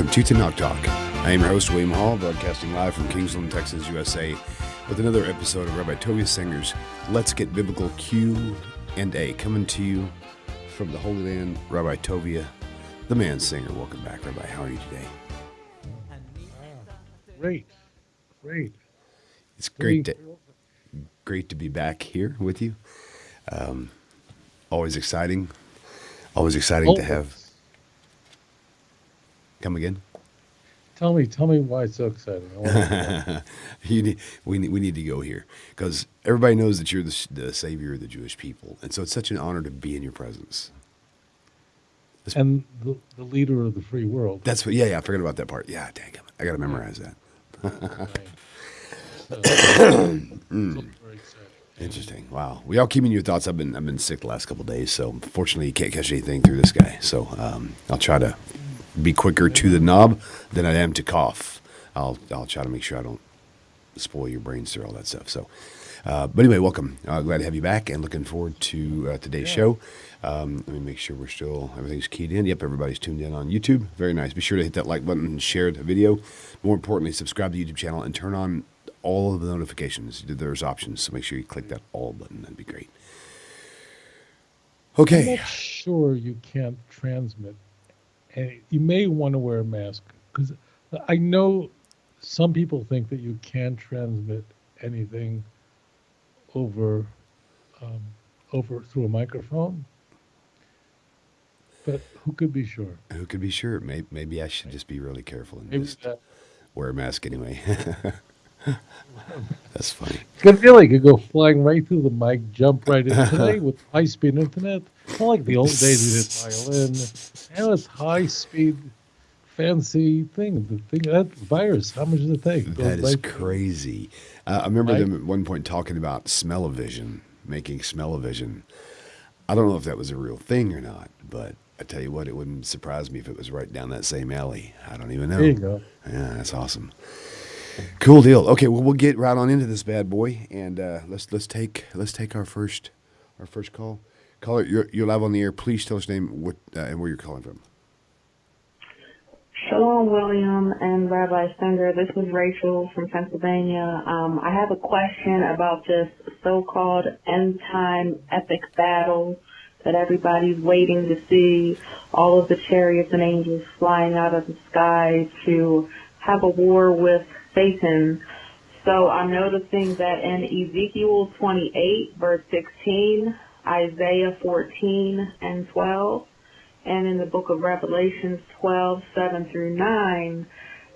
welcome to Tanakh Talk. I am your host, William Hall, broadcasting live from Kingsland, Texas, USA, with another episode of Rabbi Tovia Singer's Let's Get Biblical Q and A, coming to you from the Holy Land, Rabbi Tovia, the man singer. Welcome back, Rabbi. How are you today? Great, great. It's great to great to be back here with you. Um, always exciting. Always exciting to have. Come again. Tell me, tell me why it's so exciting. I wanna know. you need, we need we need to go here because everybody knows that you're the, the savior of the Jewish people, and so it's such an honor to be in your presence. and the, the leader of the free world. That's what. Yeah, yeah. I forgot about that part. Yeah, dang it. I got to memorize that. Right. So, Mm. so very exciting. Interesting. Wow. We all keeping your thoughts. I've been I've been sick the last couple of days, so fortunately you can't catch anything through this guy. So um, I'll try to be quicker to the knob than I am to cough. I'll I'll try to make sure I don't spoil your brains through all that stuff. So, uh, but anyway, welcome. Uh, glad to have you back, and looking forward to uh, today's Yeah. show. Um, let me make sure we're still everything's keyed in. Yep, everybody's tuned in on YouTube. Very nice. Be sure to hit that like button and share the video. More importantly, subscribe to the YouTube channel and turn on all of the notifications. There's options, so make sure you click that all button. That'd be great. I'm Okay. not sure you can't transmit. Any, you may want to wear a mask because I know some people think that you can transmit anything over um, over through a microphone, but who could be sure? Who could be sure? Maybe, maybe I should just be really careful and Maybe just that wear a mask anyway. That's funny. Good feeling. Could go flying right through the mic, jump right in today with high speed internet. Not like the old days we did violin. Now it's high speed, fancy thing. The thing that virus. How much does it take? That is right crazy. Uh, I remember Right? them at one point talking about smell-o-vision, making smell-o-vision. I don't know if that was a real thing or not, but I tell you what, it wouldn't surprise me if it was right down that same alley. I don't even know. There you go. Yeah, that's awesome. Cool deal. Okay, well we'll get right on into this bad boy, and uh, let's let's take let's take our first our first call. Caller, you're you're live on the air. Please tell us your name what uh, and where you're calling from. Shalom, William and Rabbi Stenger. This is Rachel from Pennsylvania. Um, I have a question about this so-called end-time epic battle that everybody's waiting to see. All of the chariots and angels flying out of the sky to have a war with Satan. So I'm noticing that in Ezekiel 28, verse 16, Isaiah 14 and 12, and in the book of Revelations 12, 7 through 9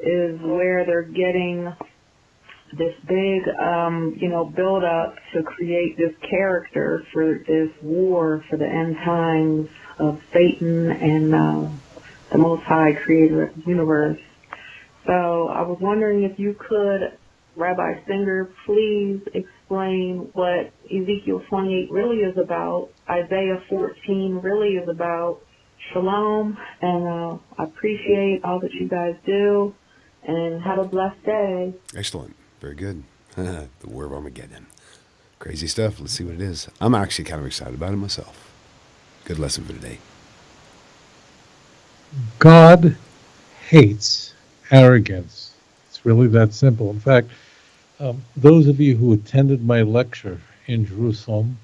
is where they're getting this big, um, you know, build up to create this character for this war for the end times of Satan and uh, the Most High Creator of the universe. So I was wondering if you could, Rabbi Singer, please explain what Ezekiel 28 really is about, Isaiah 14 really is about, Shalom, and uh, I appreciate all that you guys do, and have a blessed day. Excellent. Very good. the War of Armageddon. Crazy stuff. Let's see what it is. I'm actually kind of excited about it myself. Good lesson for today. God hates arrogance. It's really that simple. In fact, um, those of you who attended my lecture in Jerusalem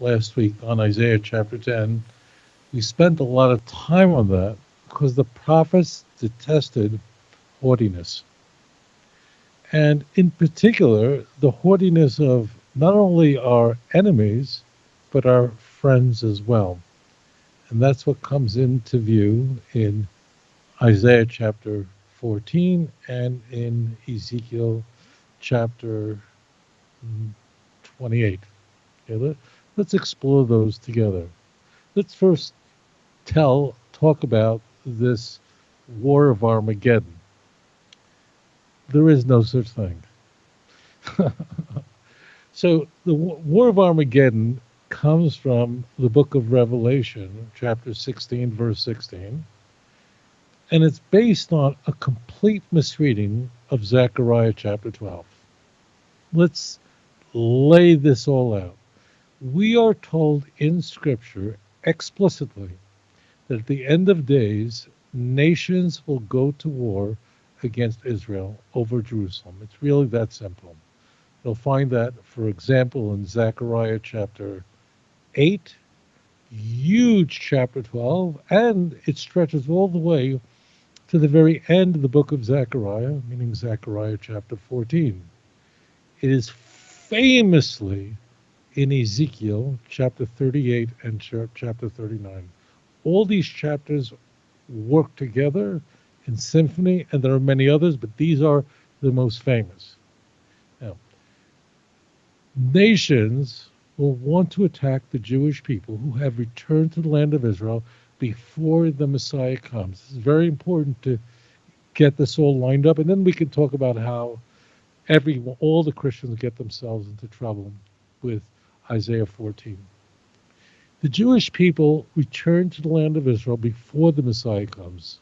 last week on Isaiah chapter 10, we spent a lot of time on that because the prophets detested haughtiness. And in particular, the haughtiness of not only our enemies, but our friends as well. And that's what comes into view in Isaiah chapter 14 and in Ezekiel chapter mm, 28. Okay, let, let's explore those together. Let's first tell, talk about this war of Armageddon. There is no such thing. so the war of Armageddon comes from the book of Revelation, chapter 16, verse 16. And it's based on a complete misreading of Zechariah chapter 12. Let's lay this all out. We are told in Scripture explicitly that at the end of days, nations will go to war against Israel over Jerusalem. It's really that simple. You'll find that, for example, in Zechariah chapter 8, huge chapter 12, and it stretches all the way to the very end of the book of Zechariah, meaning Zechariah chapter 14. It is famously in Ezekiel chapter 38 and chapter 39. All these chapters work together in symphony, and there are many others, but these are the most famous. Now, nations will want to attack the Jewish people who have returned to the land of Israel before the Messiah comes. It's very important to get this all lined up, and then we can talk about how every all the Christians get themselves into trouble with Isaiah 14. The Jewish people return to the land of Israel before the Messiah comes.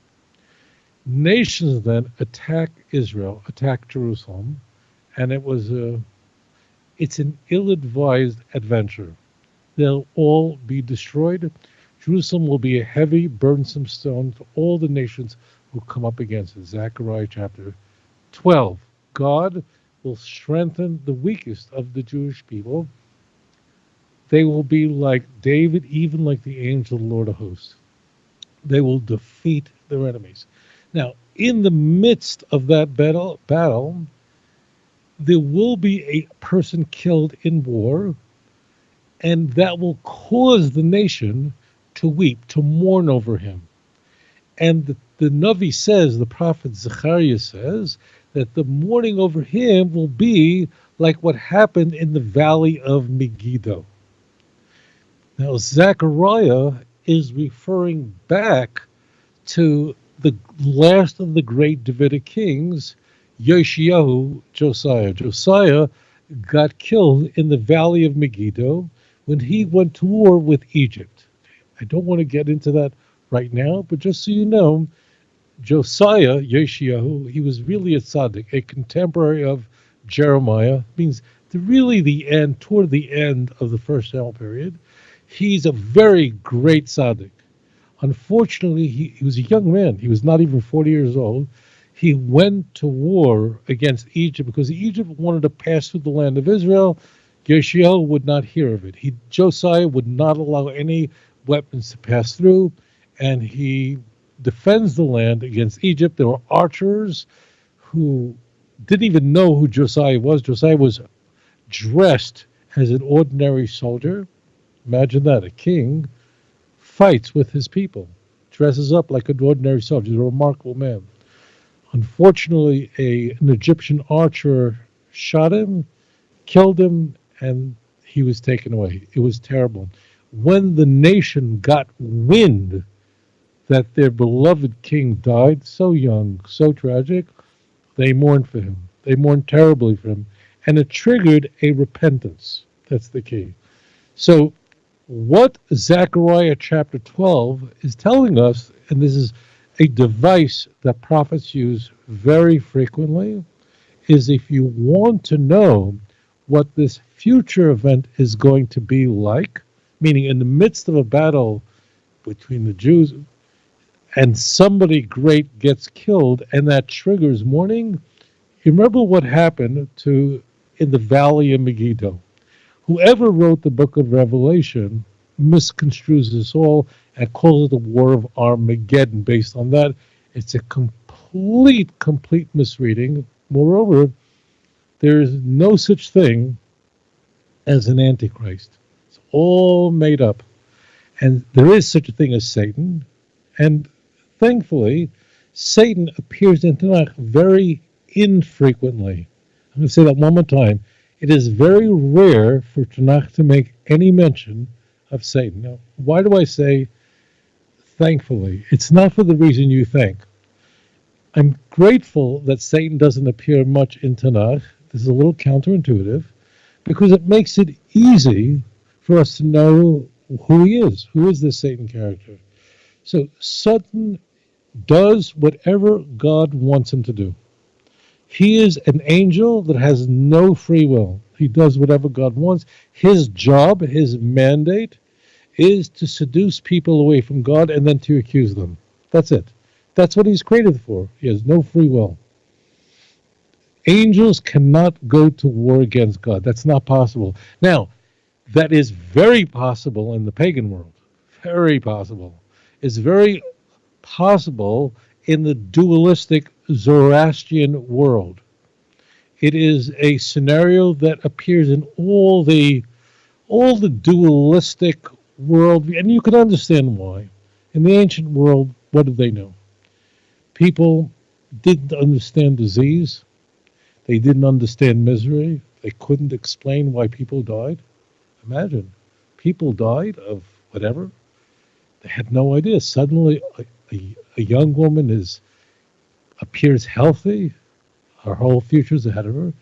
Nations then attack Israel, attack Jerusalem, and it was a it's an ill-advised adventure. They'll all be destroyed. Jerusalem will be a heavy, burdensome stone to all the nations who come up against it. Zechariah chapter 12. God will strengthen the weakest of the Jewish people. They will be like David, even like the angel of the Lord of hosts. They will defeat their enemies. Now, in the midst of that battle, battle there will be a person killed in war, and that will cause the nation to weep, to mourn over him. And the, the Navi says, the prophet Zechariah says, that the mourning over him will be like what happened in the valley of Megiddo. Now, Zechariah is referring back to the last of the great Davidic kings Yoshiyahu, Josiah. Josiah got killed in the valley of Megiddo when he went to war with Egypt. I don't want to get into that right now, but just so you know, Josiah, Yoshiyahu, he was really a tzaddik, a contemporary of Jeremiah, means the, really the end, toward the end of the first Samuel period. He's a very great tzaddik. Unfortunately, he, he was a young man. He was not even 40 years old he went to war against Egypt because Egypt wanted to pass through the land of Israel. Yoshiel would not hear of it. He Josiah would not allow any weapons to pass through, and he defends the land against Egypt. There were archers who didn't even know who Josiah was. Josiah was dressed as an ordinary soldier. Imagine that a king fights with his people, dresses up like an ordinary soldier. He's a remarkable man. Unfortunately, a, an Egyptian archer shot him, killed him, and he was taken away. It was terrible. When the nation got wind that their beloved king died so young, so tragic, they mourned for him. They mourned terribly for him. And it triggered a repentance. That's the key. So, what Zechariah chapter 12 is telling us, and this is a device that prophets use very frequently is if you want to know what this future event is going to be like, meaning in the midst of a battle between the Jews and somebody great gets killed and that triggers mourning, you remember what happened to in the valley of Megiddo. Whoever wrote the book of Revelation misconstrues this all and calls it the War of Armageddon. Based on that, it's a complete, complete misreading. Moreover, there is no such thing as an antichrist. All made up. And there is such a thing as Satan. And thankfully, Satan appears in Tanakh very infrequently. I'm going to say that one more time. It is very rare for Tanakh to make any mention of Satan. Now, why do I say thankfully? It's not for the reason you think. I'm grateful that Satan doesn't appear much in Tanakh. This is a little counterintuitive because it makes it easy for us to know who he is. Who is this Satan character? So Satan does whatever God wants him to do. He is an angel that has no free will. He does whatever God wants. His job, his mandate, is to seduce people away from God and then to accuse them. That's it. That's what he's created for. He has no free will. Angels cannot go to war against God. That's not possible. Now, that is very possible in the pagan world. Very possible. It's very possible in the dualistic Zoroastrian world. It is a scenario that appears in all the all the dualistic world, and you can understand why. In the ancient world, what did they know? People didn't understand disease. They didn't understand misery. They couldn't explain why people died. Imagine, people died of whatever. They had no idea. Suddenly, a, a, a young woman is appears healthy. Her whole future's ahead of her,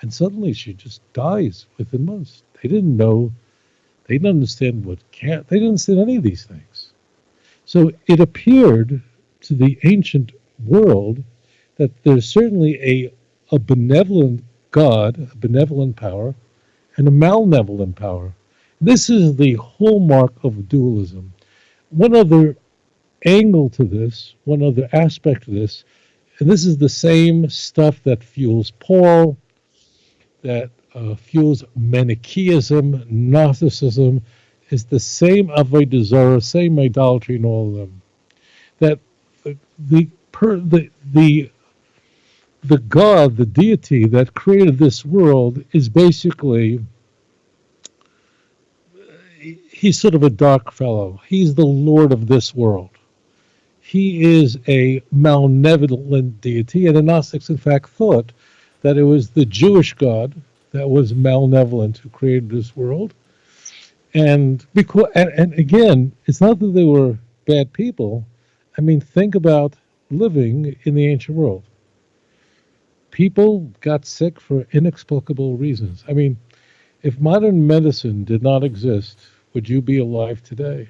and suddenly she just dies within months. They didn't know. They didn't understand what can't, They didn't understand any of these things. So it appeared to the ancient world that there's certainly a a benevolent God, a benevolent power, and a malevolent power. This is the hallmark of dualism. One other angle to this, one other aspect of this, and this is the same stuff that fuels Paul, that uh, fuels Manichaeism, Gnosticism, is the same avodah zarah, same idolatry in all of them. That the the, per, the the the God, the deity that created this world, is basically he's sort of a dark fellow. He's the Lord of this world. He is a malevolent deity, and the Gnostics, in fact, thought that it was the Jewish God that was malevolent who created this world. And because, and, and again, it's not that they were bad people. I mean, think about living in the ancient world people got sick for inexplicable reasons. I mean, if modern medicine did not exist, would you be alive today?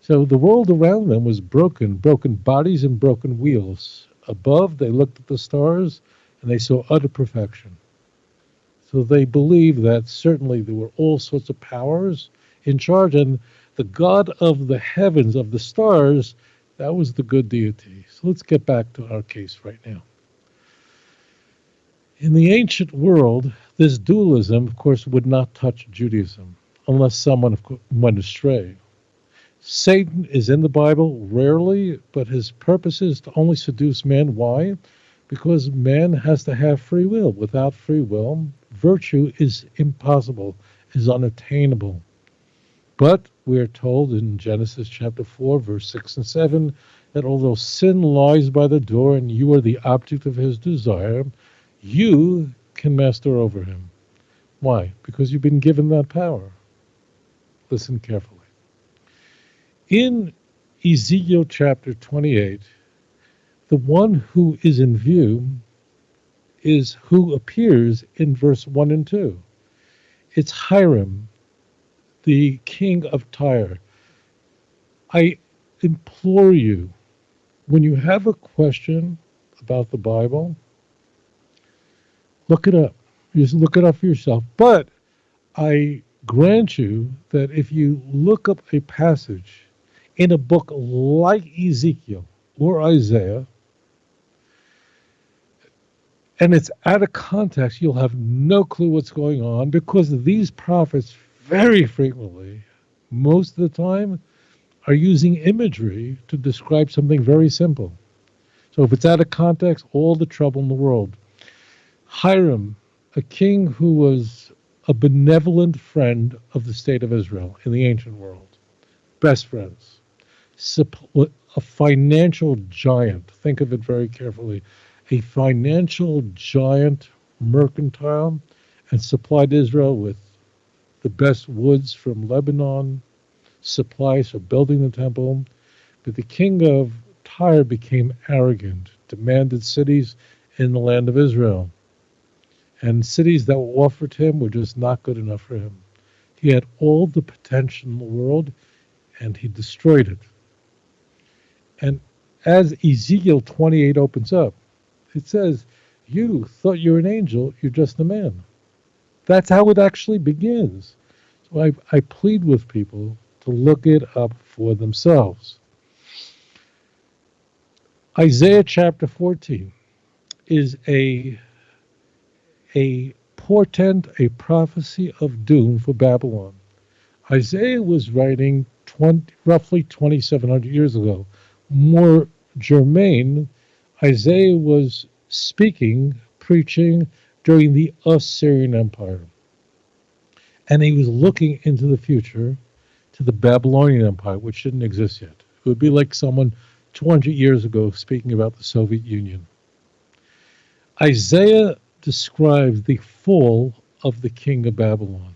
So the world around them was broken, broken bodies and broken wheels. Above, they looked at the stars and they saw utter perfection. So they believed that certainly there were all sorts of powers in charge, and the God of the heavens, of the stars, that was the good deity. So let's get back to our case right now. In the ancient world, this dualism, of course, would not touch Judaism unless someone went astray. Satan is in the Bible rarely, but his purpose is to only seduce man. Why? Because man has to have free will. Without free will, virtue is impossible, is unattainable. But we are told in Genesis chapter 4, verse 6 and 7, that although sin lies by the door and you are the object of his desire, you can master over him. Why? Because you've been given that power. Listen carefully. In Ezekiel chapter 28, the one who is in view is who appears in verse 1 and 2. It's Hiram, the king of Tyre. I implore you, when you have a question about the Bible, Look it up. Just look it up for yourself. But I grant you that if you look up a passage in a book like Ezekiel or Isaiah, and it's out of context, you'll have no clue what's going on because these prophets very frequently, most of the time, are using imagery to describe something very simple. So if it's out of context, all the trouble in the world. Hiram, a king who was a benevolent friend of the state of Israel in the ancient world, best friends, a financial giant. Think of it very carefully. A financial giant, mercantile, and supplied Israel with the best woods from Lebanon, supplies for building the temple. But the king of Tyre became arrogant, demanded cities in the land of Israel and cities that were offered him were just not good enough for him. He had all the potential in the world, and he destroyed it. And as Ezekiel 28 opens up, it says, You thought you're an angel, you're just a man. That's how it actually begins. So I, I plead with people to look it up for themselves. Isaiah chapter 14 is a a portent, a prophecy of doom for Babylon. Isaiah was writing 20, roughly 2,700 years ago. More germane, Isaiah was speaking, preaching during the Assyrian Empire. And he was looking into the future to the Babylonian Empire, which didn't exist yet. It would be like someone 200 years ago speaking about the Soviet Union. Isaiah describes the fall of the king of Babylon.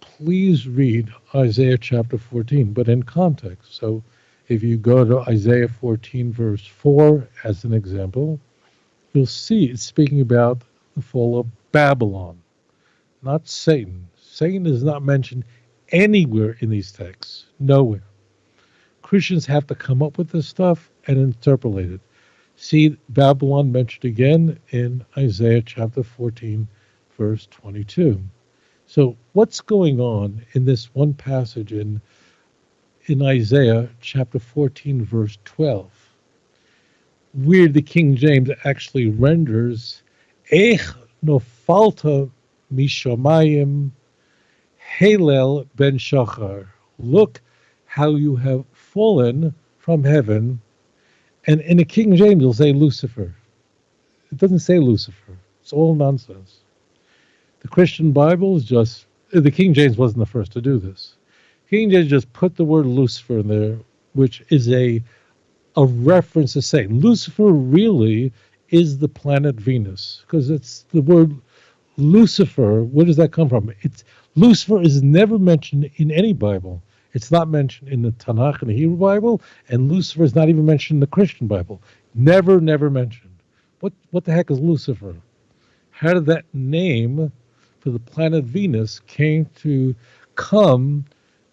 Please read Isaiah chapter 14, but in context. So if you go to Isaiah 14, verse 4, as an example, you'll see it's speaking about the fall of Babylon, not Satan. Satan is not mentioned anywhere in these texts, nowhere. Christians have to come up with this stuff and interpolate it. See Babylon mentioned again in Isaiah chapter 14, verse 22. So, what's going on in this one passage in, in Isaiah chapter 14, verse 12? Where the King James actually renders, Ech nofalta mishamayim Halel ben Shachar. Look how you have fallen from heaven. And in the King James, it'll say Lucifer. It doesn't say Lucifer. It's all nonsense. The Christian Bible is just, uh, the King James wasn't the first to do this. King James just put the word Lucifer in there, which is a, a reference to Satan. Lucifer really is the planet Venus, because it's the word Lucifer. Where does that come from? It's Lucifer is never mentioned in any Bible. It's not mentioned in the Tanakh and the Hebrew Bible, and Lucifer is not even mentioned in the Christian Bible. Never, never mentioned. What what the heck is Lucifer? How did that name for the planet Venus came to come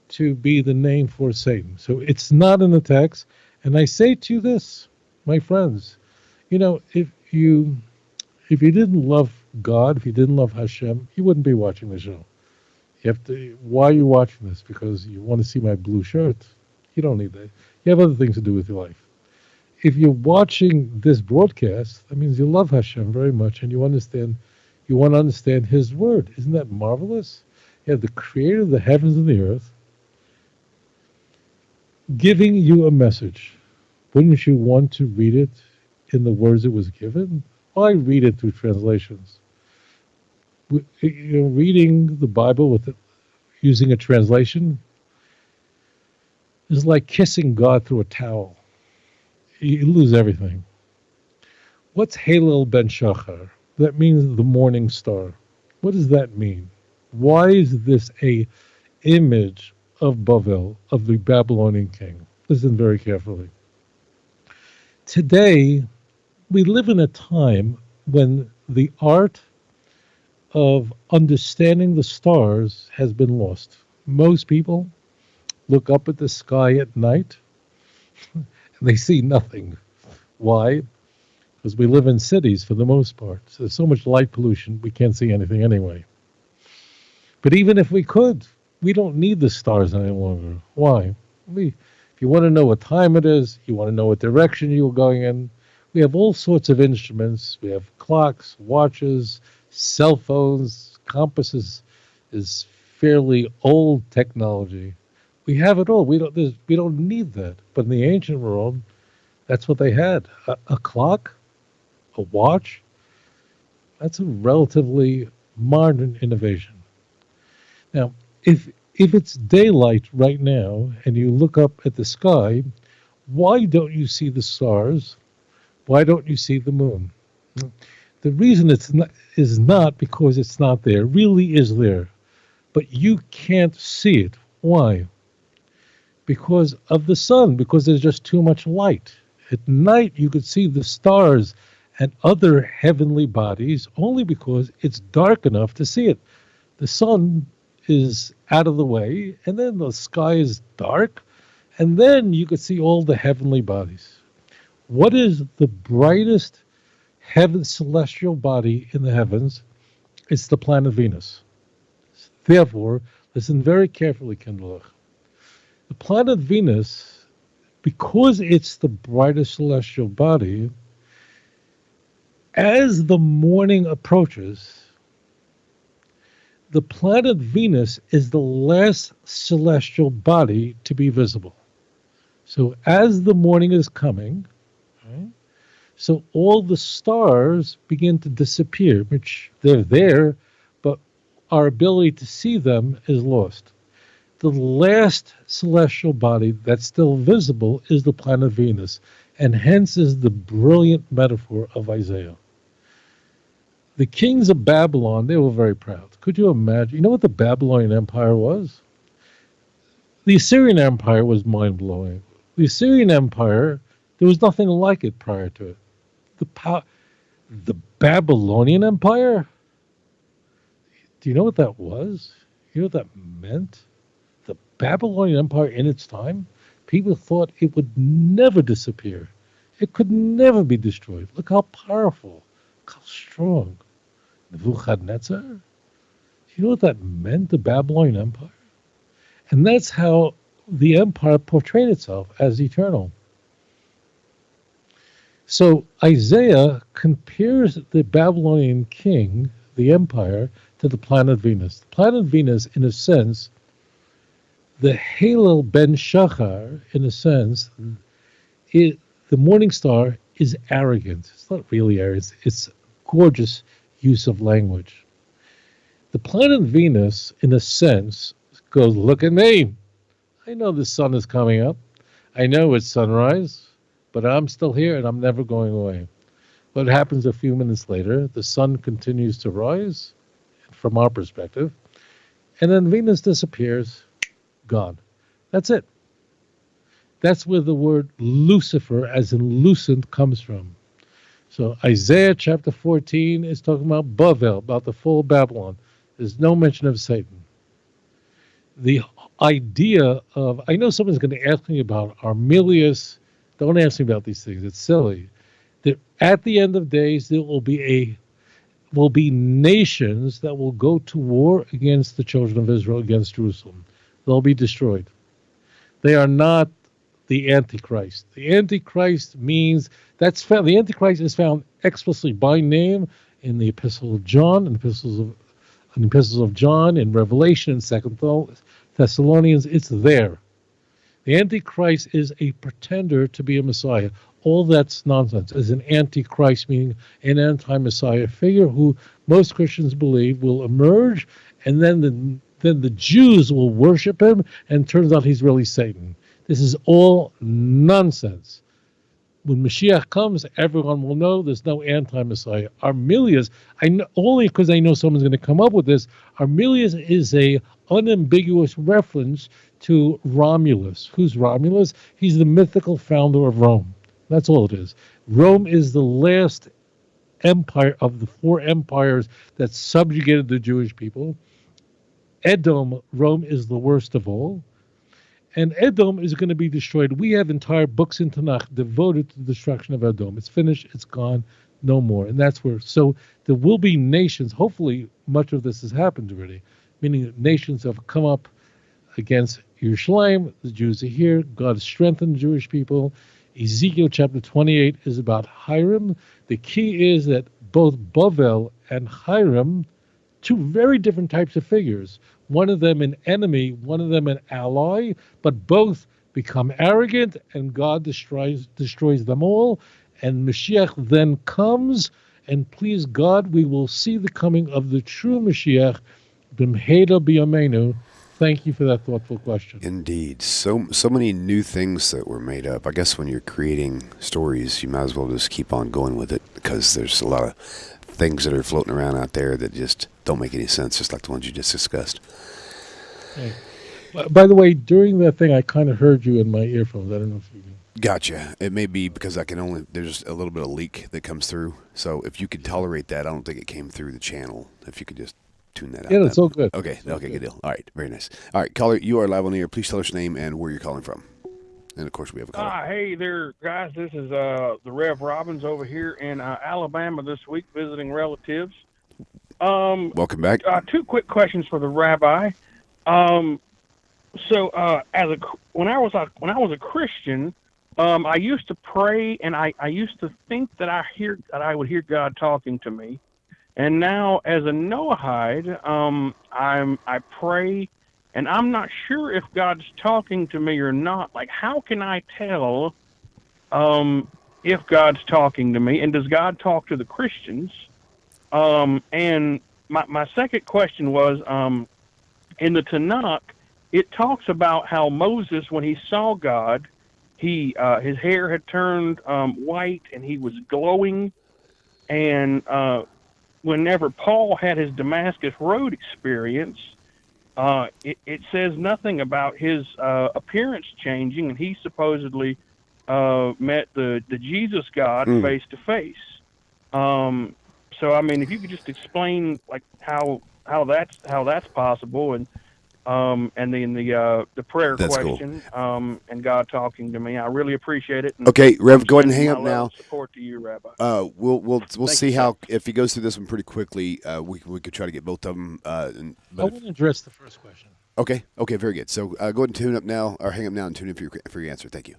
to be the name for Satan? So it's not in the text. And I say to you this, my friends, you know, if you if you didn't love God, if you didn't love Hashem, you wouldn't be watching the show. You have to. Why are you watching this? Because you want to see my blue shirt. You don't need that. You have other things to do with your life. If you're watching this broadcast, that means you love Hashem very much and you understand. You want to understand His word. Isn't that marvelous? You have the Creator of the heavens and the earth giving you a message. Wouldn't you want to read it in the words it was given? Why read it through translations? You know, reading the Bible with it, using a translation is like kissing God through a towel. You lose everything. What's Halel ben Shachar? That means the morning star. What does that mean? Why is this a image of Bavel, of the Babylonian king? Listen very carefully. Today, we live in a time when the art of understanding the stars has been lost. Most people look up at the sky at night and they see nothing. Why? Because we live in cities for the most part. So there's so much light pollution, we can't see anything anyway. But even if we could, we don't need the stars any longer. Why? We, if you want to know what time it is, you want to know what direction you're going in, we have all sorts of instruments. We have clocks, watches, cell phones, compasses is fairly old technology. We have it all. We don't. We don't need that. But in the ancient world, that's what they had: a, a clock, a watch. That's a relatively modern innovation. Now, if if it's daylight right now and you look up at the sky, why don't you see the stars? Why don't you see the moon? The reason it's not, is not because it's not there. It really is there. But you can't see it. Why? Because of the sun, because there's just too much light. At night, you could see the stars and other heavenly bodies only because it's dark enough to see it. The sun is out of the way, and then the sky is dark, and then you could see all the heavenly bodies. What is the brightest heaven celestial body in the heavens, it's the planet Venus. Therefore, listen very carefully, Kindlech. The planet Venus because it's the brightest celestial body, as the morning approaches, the planet Venus is the last celestial body to be visible. So as the morning is coming, right, so all the stars begin to disappear, which they're there, but our ability to see them is lost. The last celestial body that's still visible is the planet Venus, and hence is the brilliant metaphor of Isaiah. The kings of Babylon, they were very proud. Could you imagine? You know what the Babylonian Empire was? The Assyrian Empire was mind blowing. The Assyrian Empire, there was nothing like it prior to it. The, pow- the Babylonian Empire? Do you know what that was? You know what that meant? The Babylonian Empire in its time, people thought it would never disappear. It could never be destroyed. Look how powerful, how strong. Nebuchadnezzar? Do you know what that meant, the Babylonian Empire? And that's how the empire portrayed itself as eternal. So Isaiah compares the Babylonian king, the empire, to the planet Venus. The planet Venus, in a sense, the Halel ben Shachar, in a sense, it, the morning star is arrogant. It's not really arrogant. It's gorgeous use of language. The planet Venus, in a sense, goes, Look at me. I know the sun is coming up. I know it's sunrise, but I'm still here and I'm never going away. What happens a few minutes later? The sun continues to rise from our perspective, and then Venus disappears, gone. That's it. That's where the word Lucifer, as in lucent, comes from. So Isaiah chapter 14 is talking about Bavel, about the fall of Babylon. There's no mention of Satan. The idea of, I know someone's going to ask me about Armilius. Don't ask me about these things. It's silly. That at the end of days, there will be a will be nations that will go to war against the children of Israel, against Jerusalem. They'll be destroyed. They are not the Antichrist. The Antichrist means that's found, the Antichrist is found explicitly by name in the Epistle of John, in the epistles of in the epistles of John, in Revelation, in Second Thessalonians. It's there. The Antichrist is a pretender to be a Messiah. All that's nonsense. Is an Antichrist meaning an anti-Messiah figure who most Christians believe will emerge, and then the then the Jews will worship him, and turns out he's really Satan. This is all nonsense. When Mashiach comes, everyone will know there's no anti-Messiah. Armilius, I know, only because I know someone's going to come up with this. Armilius is a unambiguous reference to Romulus. Who's Romulus? He's the mythical founder of Rome. That's all it is. Rome is the last empire of the four empires that subjugated the Jewish people. Edom, Rome is the worst of all and Edom is going to be destroyed. We have entire books in Tanakh devoted to the destruction of Edom. It's finished, it's gone, no more. And that's where, so there will be nations, hopefully, much of this has happened already, meaning nations have come up against Yerushalayim. The Jews are here. God strengthened the Jewish people. Ezekiel chapter 28 is about Hiram. The key is that both Bavel and Hiram, two very different types of figures, one of them an enemy, one of them an ally, but both become arrogant and God destroys destroys them all. And Mashiach then comes, and please God, we will see the coming of the true Mashiach, Bimhera Biyamenu. Thank you for that thoughtful question. Indeed, so so many new things that were made up. I guess when you're creating stories, you might as well just keep on going with it because there's a lot of things that are floating around out there that just don't make any sense, just like the ones you just discussed. Hey. By the way, during that thing, I kind of heard you in my earphones. I don't know if you. Gotcha. It may be because I can only there's a little bit of leak that comes through. So if you can tolerate that, I don't think it came through the channel. If you could just tune that out. Yeah, it's all good. Okay. okay. Good. good deal. All right. Very nice. All right, caller, you are live on the air. Please tell us your name and where you're calling from. And of course, we have a caller. Ah, hey there, guys. This is uh, the Rev Robbins over here in uh, Alabama this week visiting relatives. Um, Welcome back. Uh, two quick questions for the rabbi. Um, so, uh, as a when I was a when I was a Christian, Um, I used to pray, and I, I used to think that I hear that I would hear God talking to me, and now as a Noahide, um, I'm I pray, and I'm not sure if God's talking to me or not. Like, how can I tell um, if God's talking to me, and does God talk to the Christians? Um, and my my second question was, um, in the Tanakh, it talks about how Moses, when he saw God, he uh, his hair had turned um, white and he was glowing. And uh, whenever Paul had his Damascus Road experience, uh, it, it says nothing about his uh, appearance changing, and he supposedly uh, met the the Jesus God Mm. face to face. Um, so I mean, if you could just explain like how how that's how that's possible, and um, and then the uh, the prayer That's cool. question, um, and God talking to me, I really appreciate it. Okay, Rev, go ahead and hang up now. Support to you, Rabbi. Uh, we'll we'll we'll Thank see you, how if he goes through this one pretty quickly. Uh, we we could try to get both of them. Uh, and, I but if- want to address the first question. okay, okay, very good. So uh, go ahead and tune up now, or hang up now and tune in for your for your answer. Thank you.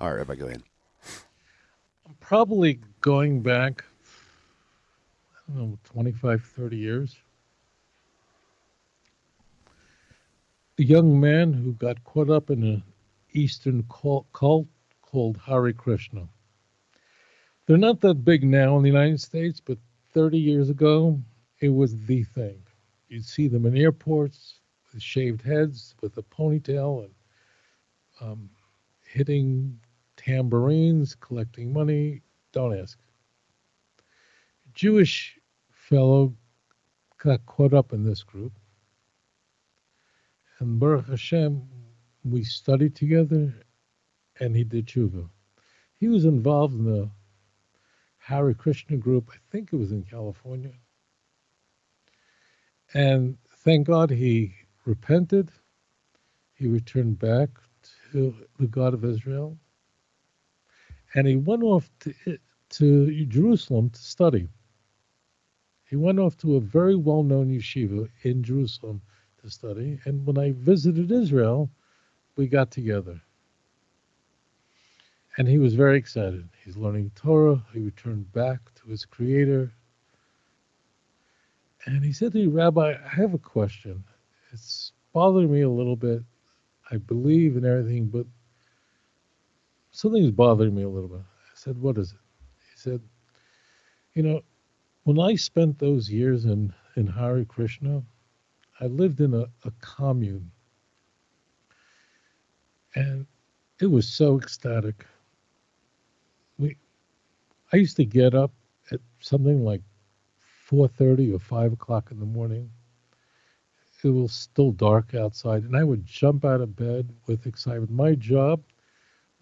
All right, everybody, go ahead. I'm probably going back, I don't know, 25, 30 years. A young man who got caught up in an Eastern cult, called Hare Krishna. They're not that big now in the United States, but 30 years ago, it was the thing. You'd see them in airports with shaved heads, with a ponytail, and um, hitting tambourines, collecting money. Don't ask. Jewish fellow got caught up in this group. And Baruch Hashem, we studied together and he did tshuva. He was involved in the Hare Krishna group, I think it was in California. And thank God he repented. He returned back to the God of Israel and he went off to, to Jerusalem to study. He went off to a very well known yeshiva in Jerusalem to study. And when I visited Israel, we got together. And he was very excited. He's learning Torah. He returned back to his creator. And he said to me, Rabbi, I have a question. It's bothering me a little bit. I believe in everything, but something's bothering me a little bit. I said, What is it? He said, You know, when I spent those years in, in Hare Krishna, I lived in a, a commune. And it was so ecstatic. We I used to get up at something like four thirty or five o'clock in the morning. It was still dark outside, and I would jump out of bed with excitement. My job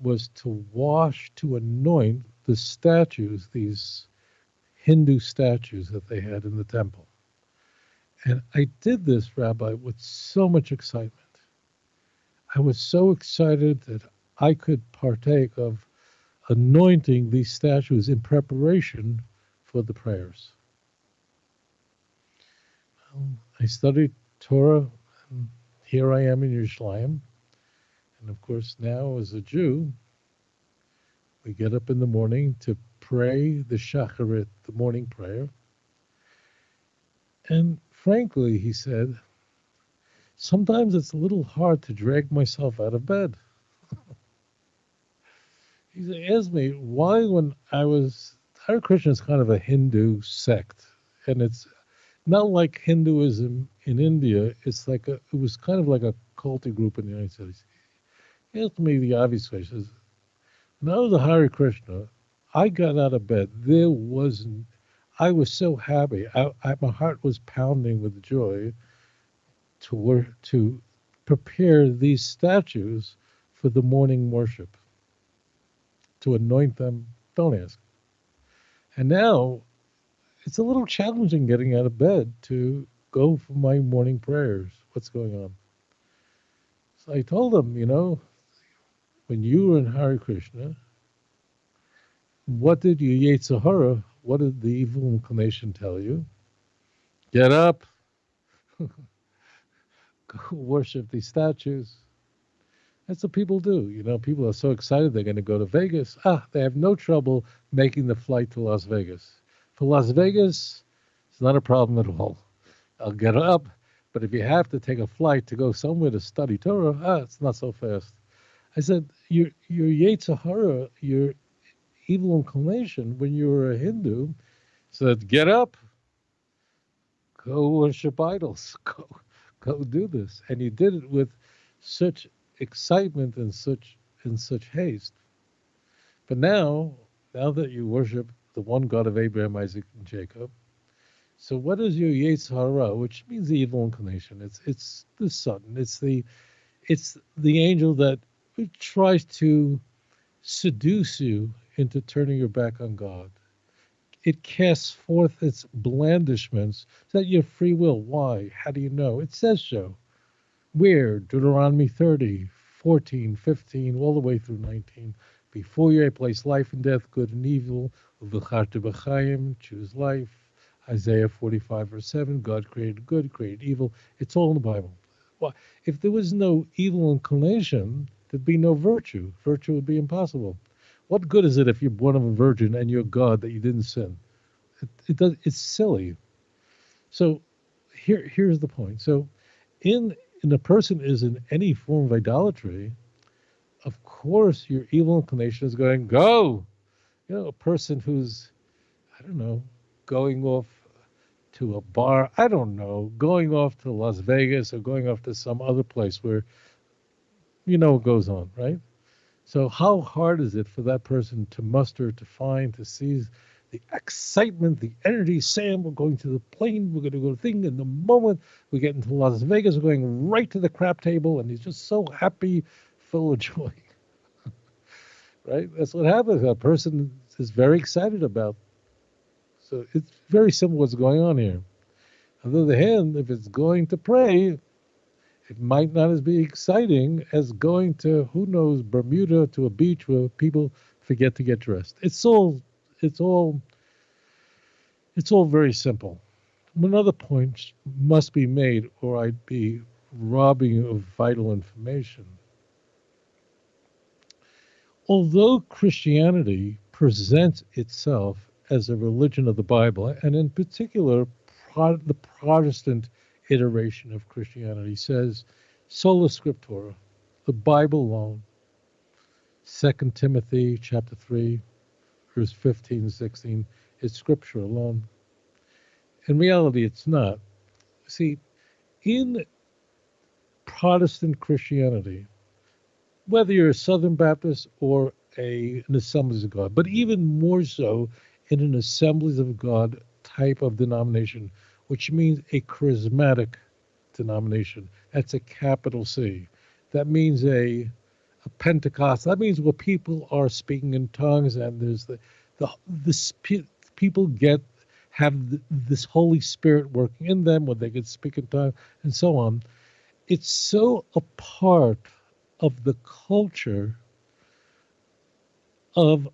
was to wash, to anoint the statues, these Hindu statues that they had in the temple. And I did this, Rabbi, with so much excitement. I was so excited that I could partake of anointing these statues in preparation for the prayers. Um, I studied Torah, and here I am in Yerushalayim. And of course, now as a Jew, we get up in the morning to pray the Shacharit, the morning prayer. And frankly, he said, sometimes it's a little hard to drag myself out of bed. he asked me why, when I was, Hare Krishna is kind of a Hindu sect, and it's not like Hinduism in India. It's like a, it was kind of like a culty group in the United States. He asked me the obvious question. When I was a Hare Krishna, I got out of bed. There wasn't, I was so happy. I, I, my heart was pounding with joy to work, to prepare these statues for the morning worship, to anoint them. Don't ask. And now it's a little challenging getting out of bed to go for my morning prayers. What's going on? So I told them, you know, when you were in Hare Krishna, what did you Yetzirah, what did the evil inclination tell you? Get up, go worship these statues. That's what people do. You know, people are so excited they're going to go to Vegas. Ah, they have no trouble making the flight to Las Vegas. For Las Vegas, it's not a problem at all. I'll get up, but if you have to take a flight to go somewhere to study Torah, ah, it's not so fast. I said, your your Yetzer Hara, your evil inclination when you were a Hindu, said, get up, go worship idols, go go do this, and he did it with such excitement and such in such haste. But now, now that you worship the one God of Abraham, Isaac, and Jacob, so what is your Yetzer Hara, which means the evil inclination? It's it's the Satan. It's the it's the angel that tries to seduce you into turning your back on God. It casts forth its blandishments. Is that your free will? Why? How do you know? It says so. Where? Deuteronomy 30, 14, 15, all the way through 19. Before you I place life and death, good and evil. Choose life. Isaiah 45, verse 7, God created good, created evil. It's all in the Bible. Well, if there was no evil inclination, there'd be no virtue. Virtue would be impossible. What good is it if you're born of a virgin and you're God that you didn't sin? It, it does. It's silly. So here, here's the point. So, in in a person is in any form of idolatry, of course your evil inclination is going go. You know, a person who's, I don't know, going off to a bar, I don't know, going off to Las Vegas or going off to some other place where you know what goes on, right? So how hard is it for that person to muster, to find, to seize the excitement, the energy? Sam, we're going to the plane, we're going to go to thing. And the moment we get into Las Vegas, we're going right to the crap table, and he's just so happy, full of joy. right? That's what happens. A person is very excited about. So it's very simple what's going on here. On the other hand, if it's going to pray, it might not as be exciting as going to who knows Bermuda to a beach where people forget to get dressed. It's all it's all it's all very simple. Another point must be made, or I'd be robbing you of vital information. Although Christianity presents itself as a religion of the Bible, and in particular, the Protestant iteration of Christianity says sola scriptura, the Bible alone. 2 Timothy chapter 3, verse 15 and 16, is scripture alone. In reality, it's not. See, in Protestant Christianity, whether you're a Southern Baptist or a, an Assemblies of God, but even more so in an Assemblies of God type of denomination, which means a charismatic denomination. That's a capital C. That means a a Pentecost. That means where people are speaking in tongues and there's the the people get have this Holy Spirit working in them where they can speak in tongues and so on. It's so a part of the culture of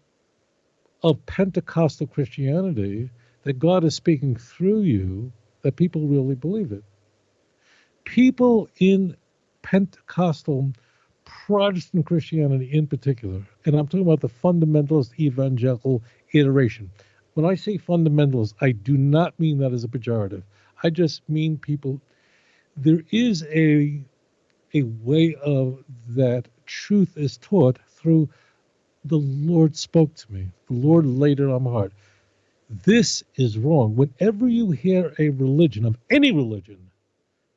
of Pentecostal Christianity that God is speaking through you that people really believe it. People in Pentecostal Protestant Christianity in particular, and I'm talking about the fundamentalist evangelical iteration. When I say fundamentalist, I do not mean that as a pejorative. I just mean people. There is a a way of that truth is taught through the Lord spoke to me. The Lord laid it on my heart. This is wrong. Whenever you hear a religion of any religion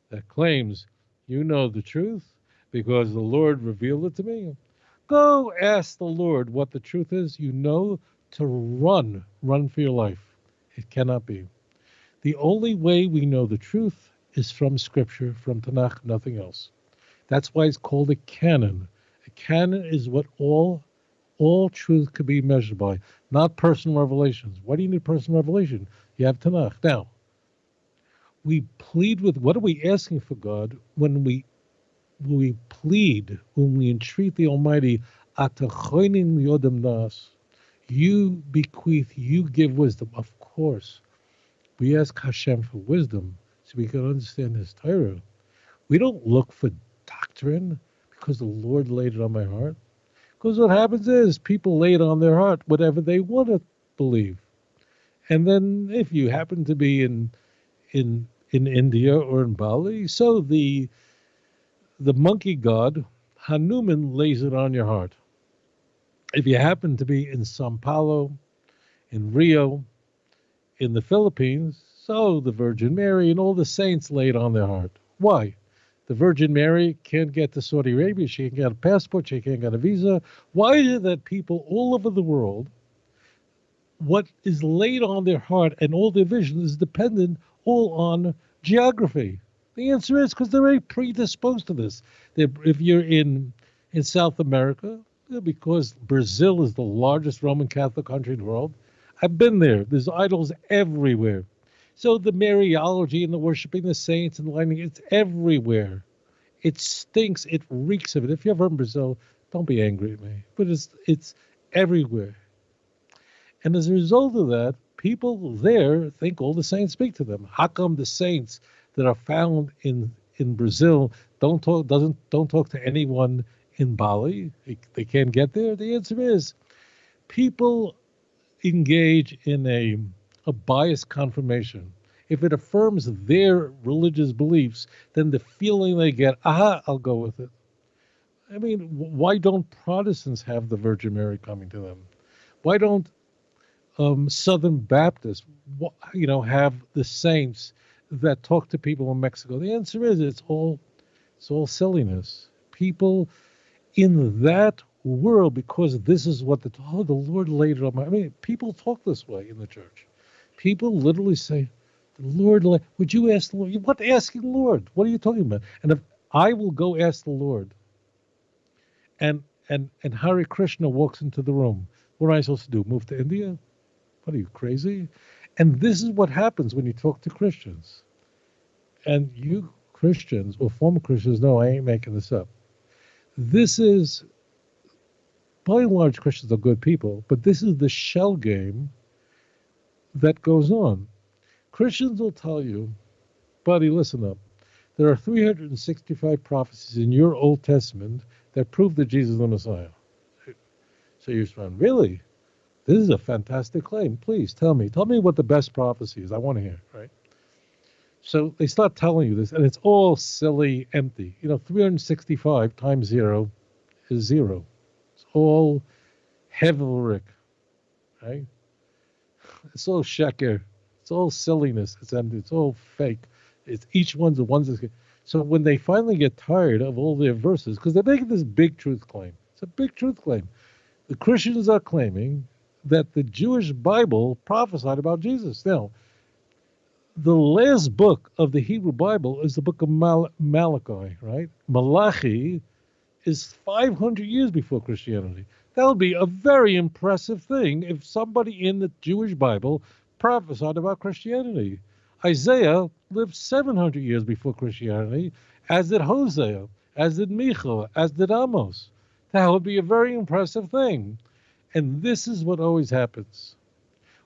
that claims you know the truth because the Lord revealed it to me, go ask the Lord what the truth is. You know to run, run for your life. It cannot be. The only way we know the truth is from Scripture, from Tanakh, nothing else. That's why it's called a canon. A canon is what all all truth could be measured by, not personal revelations. Why do you need personal revelation? You have Tanakh. Now, we plead with what are we asking for God when we when we plead, when we entreat the Almighty, yodem nas, you bequeath, you give wisdom. Of course, we ask Hashem for wisdom so we can understand His Torah. We don't look for doctrine Because the Lord laid it on my heart. Because what happens is people lay it on their heart, whatever they want to believe. And then if you happen to be in in in India or in Bali, so the the monkey god Hanuman lays it on your heart. If you happen to be in Sao Paulo, in Rio, in the Philippines, so the Virgin Mary and all the saints lay it on their heart. Why? The Virgin Mary can't get to Saudi Arabia. She can't get a passport. She can't get a visa. Why is it that people all over the world, what is laid on their heart and all their vision is dependent all on geography? The answer is because they're very predisposed to this. They're, if you're in in South America, because Brazil is the largest Roman Catholic country in the world, I've been there. There's idols everywhere. So the Mariology and the worshiping the saints and the lighting, it's everywhere. It stinks. It reeks of it. If you're in Brazil, don't be angry at me. But it's it's everywhere. And as a result of that, people there think all the saints speak to them. How come the saints that are found in in Brazil don't talk doesn't don't talk to anyone in Bali? They can't get there. The answer is people engage in a a biased confirmation. If it affirms their religious beliefs, then the feeling they get, aha, I'll go with it. I mean, why don't Protestants have the Virgin Mary coming to them? Why don't um, Southern Baptists, you know, have the saints that talk to people in Mexico? The answer is it's all it's all silliness. People in that world, because this is what the oh, the Lord laid it on my. I mean, people talk this way in the church. People literally say, "The Lord, would you ask the Lord? What asking the Lord? What are you talking about?" And if I will go ask the Lord, and and and Hare Krishna walks into the room, what am I supposed to do? Move to India? What are you crazy? And this is what happens when you talk to Christians. And you Christians or former Christians know I ain't making this up. This is by and large Christians are good people, but this is the shell game that goes on. Christians will tell you, buddy, listen up. There are 365 prophecies in your Old Testament that prove that Jesus is the Messiah. So you're saying, really? This is a fantastic claim. Please tell me. Tell me what the best prophecy is. I want to hear, right? So they start telling you this, and it's all silly, empty. You know, 365 times zero is zero. It's all Hevelrick, right? It's all sheker. It's all silliness. It's empty. It's all fake. It's each one's the ones that's. So when they finally get tired of all their verses, because they're making this big truth claim, it's a big truth claim. The Christians are claiming that the Jewish Bible prophesied about Jesus. Now, the last book of the Hebrew Bible is the book of Mal- Malachi, right? Malachi is 500 years before Christianity. That would be a very impressive thing if somebody in the Jewish Bible prophesied about Christianity. Isaiah lived 700 years before Christianity, as did Hosea, as did Micha, as did Amos. That would be a very impressive thing. And this is what always happens.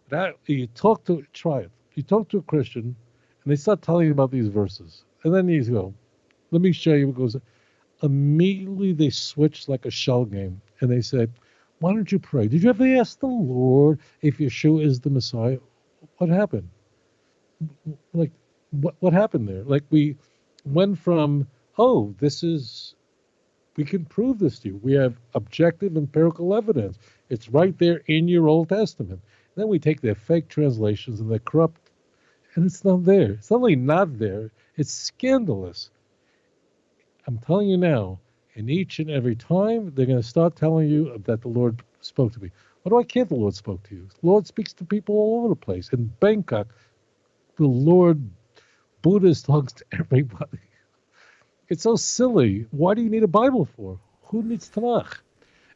That you talk to try it. You talk to a Christian and they start telling you about these verses. And then you go, let me show you what goes immediately they switch like a shell game and they said, Why don't you pray? Did you ever ask the Lord if Yeshua is the Messiah? What happened? Like, what, what happened there? Like, we went from, oh, this is, we can prove this to you. We have objective empirical evidence. It's right there in your Old Testament. Then we take their fake translations and they're corrupt, and it's not there. It's not only not there, it's scandalous. I'm telling you now, and each and every time they're going to start telling you that the Lord spoke to me. What do I care the Lord spoke to you? The Lord speaks to people all over the place. In Bangkok, the Lord Buddha talks to everybody. It's so silly. Why do you need a Bible for? Who needs Tanakh?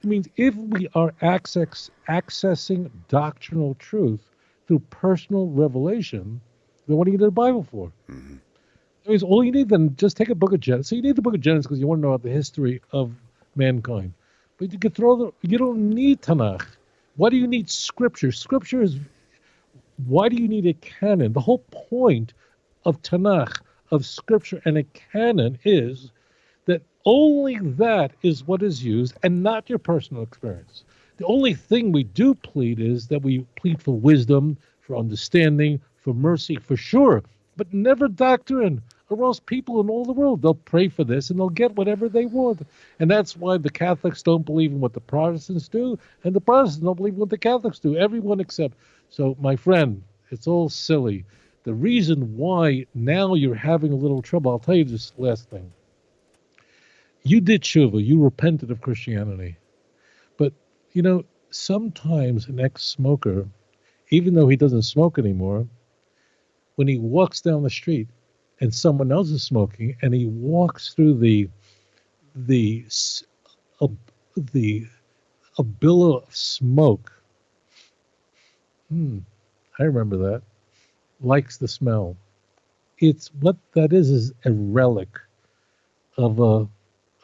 I mean, if we are access, accessing doctrinal truth through personal revelation, then what do you need a Bible for? Mm-hmm. I mean, all you need then just take a book of Genesis. So you need the book of Genesis because you want to know about the history of mankind. But you could throw the. You don't need Tanakh. Why do you need Scripture? Scripture is. Why do you need a canon? The whole point of Tanakh, of Scripture, and a canon is that only that is what is used and not your personal experience. The only thing we do plead is that we plead for wisdom, for understanding, for mercy, for sure, but never doctrine, or else people in all the world they'll pray for this and they'll get whatever they want. And that's why the Catholics don't believe in what the Protestants do, and the Protestants don't believe in what the Catholics do. Everyone except. So, my friend, it's all silly. The reason why now you're having a little trouble, I'll tell you this last thing. You did tshuva, you repented of Christianity. But, you know, sometimes an ex smoker, even though he doesn't smoke anymore, when he walks down the street and someone else is smoking and he walks through the the the a billow of smoke. Hmm i remember that. Likes the smell. It's what that is is a relic of a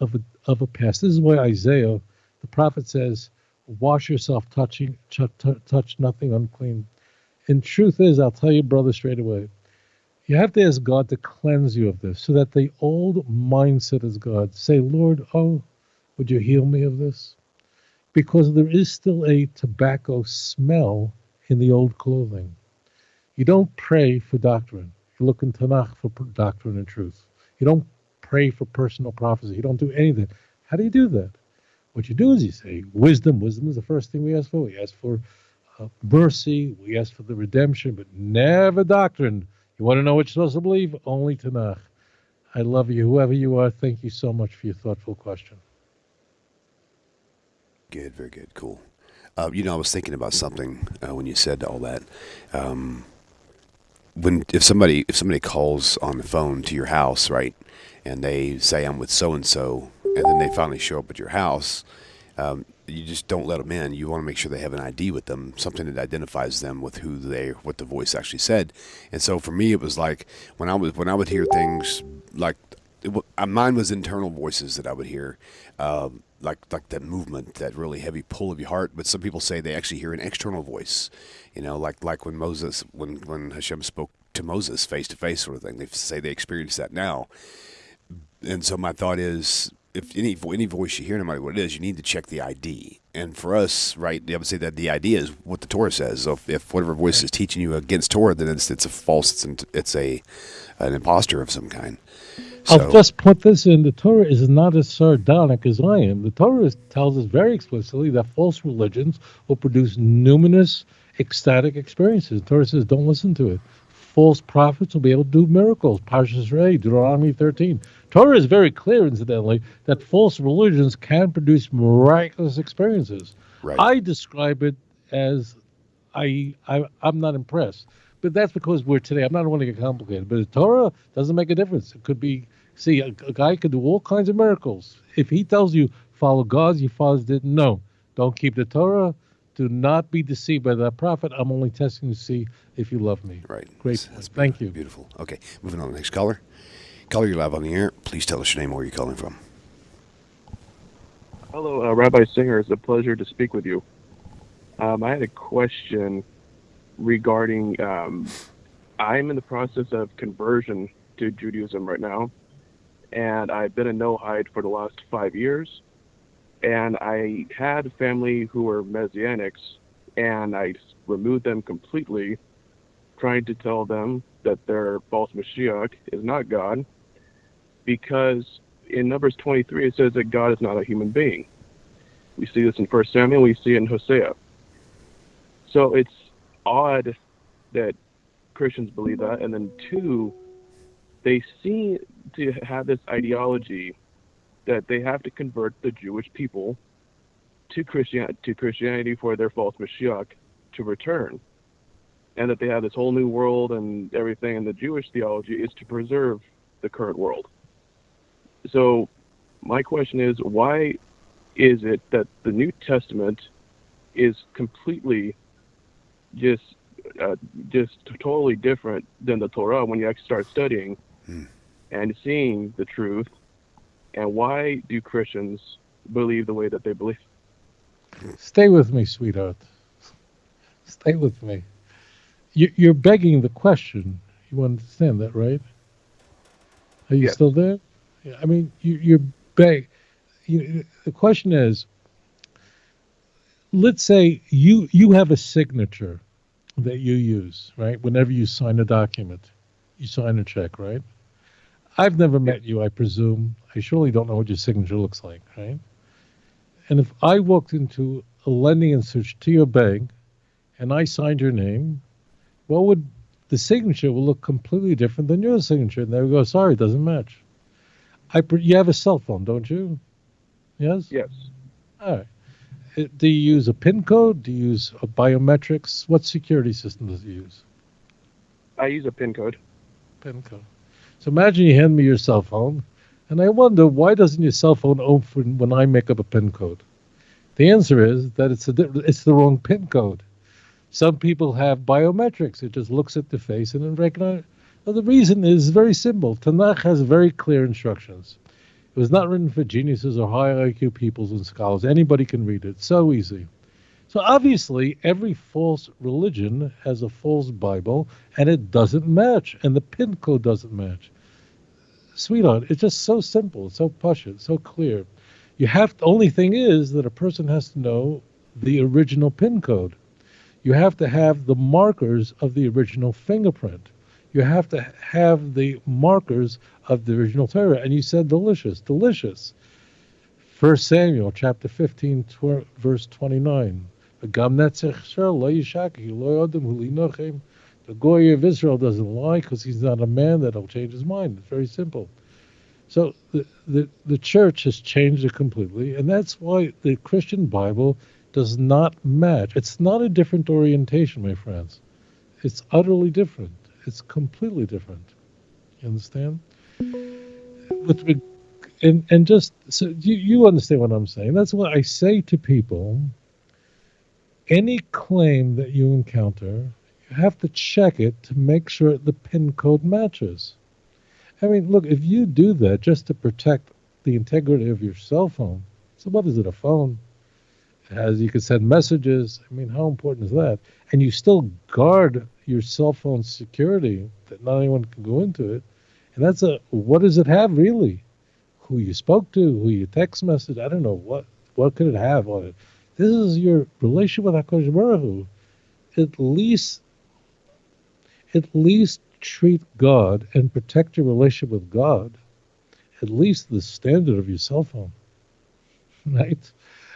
of a of a past. This is why isaiah the prophet says wash yourself touching touch, touch nothing unclean. And truth is, I'll tell you, brother, straight away, you have to ask God to cleanse you of this so that the old mindset is God. Say, Lord, oh, would you heal me of this? Because there is still a tobacco smell in the old clothing. You don't pray for doctrine. You look in Tanakh for doctrine and truth. You don't pray for personal prophecy. You don't do anything. How do you do that? What you do is you say, wisdom. Wisdom is the first thing we ask for. We ask for uh, mercy. We ask for the redemption, but never doctrine. You want to know what you're supposed to believe? Only Tanakh. I love you, whoever you are. Thank you so much for your thoughtful question. Good, very good, cool. Uh, you know, I was thinking about something uh, when you said all that. Um, when if somebody if somebody calls on the phone to your house, right, and they say I'm with so and so, and then they finally show up at your house, um, you just don't let them in. You want to make sure they have an ID with them, something that identifies them with who they, what the voice actually said. And so for me, it was like when I was when I would hear things like it, uh, mine was internal voices that I would hear, um, like like that movement, that really heavy pull of your heart. But some people say they actually hear an external voice, you know, like like when Moses, when when Hashem spoke to Moses face to face, sort of thing. They say they experience that now. And so my thought is, if any any voice you hear, no matter what it is, you need to check the ID. And for us, right, I would say that the idea is what the Torah says. So if, if whatever voice is teaching you against Torah, then it's it's a false, it's, an, it's a an impostor of some kind. So, I'll just put this in: the Torah is not as sardonic as I am. The Torah tells us very explicitly that false religions will produce numinous, ecstatic experiences. The Torah says, "Don't listen to it." False prophets will be able to do miracles. Parshas Rei, Deuteronomy 13. Torah is very clear, incidentally, that false religions can produce miraculous experiences. Right. I describe it as I, I I'm not impressed, but that's because we're today. I'm not wanting to get complicated, but the Torah doesn't make a difference. It could be see a, a guy could do all kinds of miracles. If he tells you follow God, your fathers didn't. know. don't keep the Torah. Do not be deceived by that prophet. I'm only testing to see if you love me. Right. Great. That's Thank you. Beautiful. Okay, moving on to the next caller. Caller, you're live on the air. Please tell us your name where you're calling from. Hello, uh, Rabbi Singer. It's a pleasure to speak with you. Um, I had a question regarding. Um, I'm in the process of conversion to Judaism right now, and I've been a Noahide for the last five years. And I had family who were Messianics, and I removed them completely, trying to tell them that their false Mashiach is not God because in Numbers 23 it says that God is not a human being. We see this in First Samuel, we see it in Hosea. So it's odd that Christians believe that, and then two, they seem to have this ideology that they have to convert the Jewish people to Christian to Christianity for their false Mashiach to return, and that they have this whole new world and everything. And the Jewish theology is to preserve the current world. So, my question is why is it that the New Testament is completely just uh, just totally different than the Torah when you actually start studying hmm. and seeing the truth? And why do Christians believe the way that they believe? Stay with me, sweetheart. Stay with me. You, are begging the question. You understand that, right? Are you yes. still there? Yeah, I mean, you, you're beg. You, the question is, let's say you you have a signature that you use, right? Whenever you sign a document, you sign a check, right? I've never met you, I presume. I surely don't know what your signature looks like, right? And if I walked into a lending institution to your bank and I signed your name, what would the signature will look completely different than your signature? And they would go, sorry, it doesn't match. I you have a cell phone, don't you? Yes. Yes. All right. Uh, Do you use a PIN code? Do you use a biometrics? What security system does it use? I use a PIN code. PIN code. So imagine you hand me your cell phone, and I wonder why doesn't your cell phone open when I make up a PIN code? The answer is that it's a it's the wrong PIN code. Some people have biometrics. It just looks at the face and then recognizes. Well, the reason is very simple. Tanakh has very clear instructions. It was not written for geniuses or high IQ peoples and scholars. Anybody can read it. So easy. So obviously, every false religion has a false Bible, and it doesn't match, and the PIN code doesn't match. Sweetheart, it's just so simple, so push it, so clear. You have the only thing is that a person has to know the original PIN code. You have to have the markers of the original fingerprint. You have to have the markers of the original Torah. And you said delicious, delicious. First Samuel chapter 15, tw- verse 29. "V'gam netzach Yisrael lo yishaki, lo yodem hu linochem." The Goy of Israel doesn't lie because he's not a man that'll change his mind. It's very simple. So the, the, the church has changed it completely, and that's why the Christian Bible does not match. It's not a different orientation, my friends. It's utterly different. It's completely different. You understand? With and and just so you, you understand what I'm saying. That's what I say to people. Any claim that you encounter, you have to check it to make sure the PIN code matches. I mean, look, if you do that just to protect the integrity of your cell phone, so what is it, a phone? It has you can send messages. I mean, how important is that? And you still guard your cell phone security that not anyone can go into it. And that's a what does it have really? Who you spoke to, who you text message, I don't know what what could it have on it. This is your relationship with Hakadosh Baruch Hu. At least, at least treat God and protect your relationship with God. At least the standard of your cell phone, right?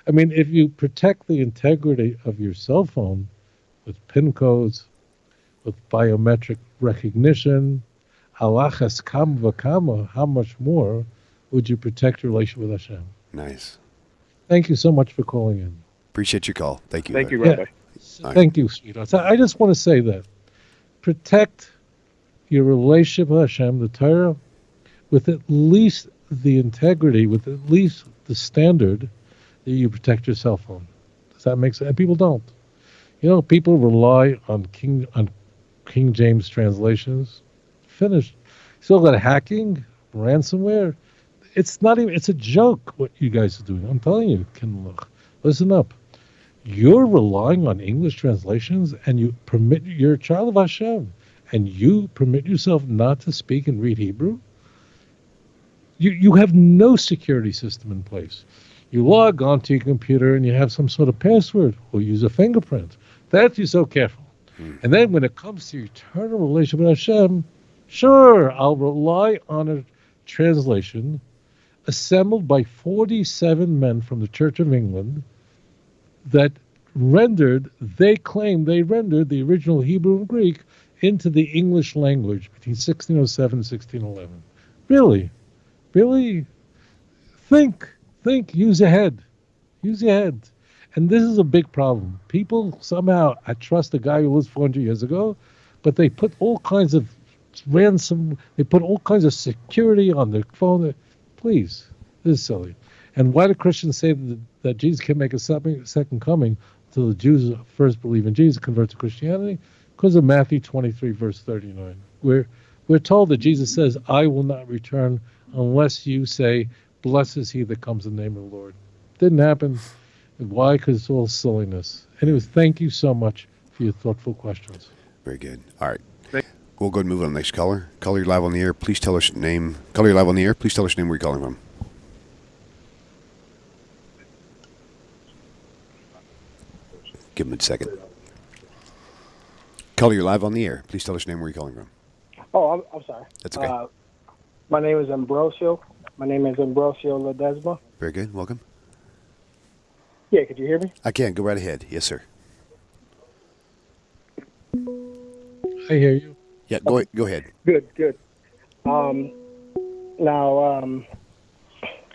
I mean, if you protect the integrity of your cell phone with PIN codes, with biometric recognition, halachas kam v'kama, how much more would you protect your relationship with Hashem? Nice. Thank you so much for calling in. Appreciate your call. Thank you. Thank you, Larry. Rabbi. Right. Thank you, sweetheart. So I just want to say that protect your relationship with Hashem, the Torah, with at least the integrity, with at least the standard that you protect your cell phone. Does that make sense? And people don't. You know, people rely on King on King James translations. Finished. Still got hacking, ransomware. It's not even. It's a joke what you guys are doing. I'm telling you, Ken Loch. Listen up you're relying on English translations and you permit you're a child of Hashem and you permit yourself not to speak and read Hebrew, you you have no security system in place. You log onto your computer and you have some sort of password or use a fingerprint. That you're so careful. And then when it comes to eternal relationship with Hashem, sure, I'll rely on a translation assembled by 47 men from the Church of England that rendered, they claim they rendered the original Hebrew and Greek into the English language between 1607 and 1611. Really? Really? Think, think, use your head. Use your head. And this is a big problem. People somehow, I trust a guy who was 400 years ago, but they put all kinds of ransom, they put all kinds of security on their phone. Please, this is silly. And why do Christians say that, that Jesus can make a second coming until the Jews first believe in Jesus, convert to Christianity? Because of Matthew 23, verse 39. We're, we're told that Jesus says, I will not return unless you say, Blessed is he that comes in the name of the Lord. Didn't happen. Why? Because it's all silliness. Anyways, thank you so much for your thoughtful questions. Very good. All right. Thank- We'll go ahead and move on to the next caller. Caller, you're live on the air. Please tell us your name. Caller, you're live on the air. Please tell us your name where you're calling from. Give him a second. Caller, you're live on the air. Please tell us your name where you're calling from. Oh, I'm, I'm sorry. That's okay. Uh, my name is Ambrosio. My name is Ambrosio Ledesma. Very good. Welcome. Yeah, could you hear me? I can. Go right ahead. Yes, sir. I hear you. Yeah, go, go ahead. Good, good. Um, now, um,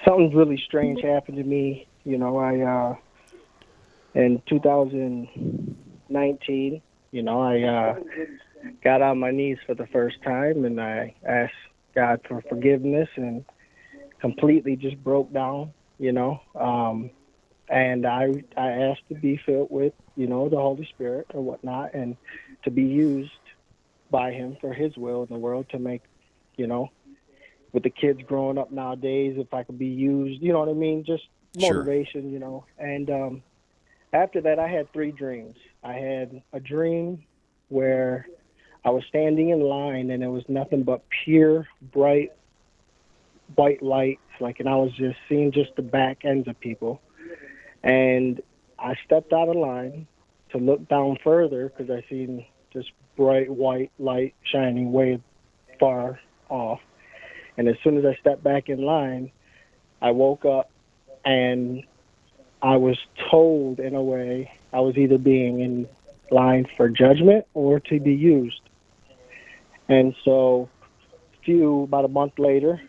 something really strange happened to me. You know, I uh, in 2019, you know, I uh, got on my knees for the first time and I asked God for forgiveness and completely just broke down. You know, um, and I I asked to be filled with you know the Holy Spirit or whatnot, and to be used by Him for His will in the world to make, you know, with the kids growing up nowadays, if I could be used, you know what I mean, just Sure. motivation, you know. And um, after that, I had three dreams. I had a dream where I was standing in line and it was nothing but pure, bright, white lights, like, and I was just seeing just the back ends of people. And I stepped out of line to look down further because I seen this bright white light shining way far off. And as soon as I stepped back in line, I woke up and I was told in a way I was either being in line for judgment or to be used. And so, few about a month later,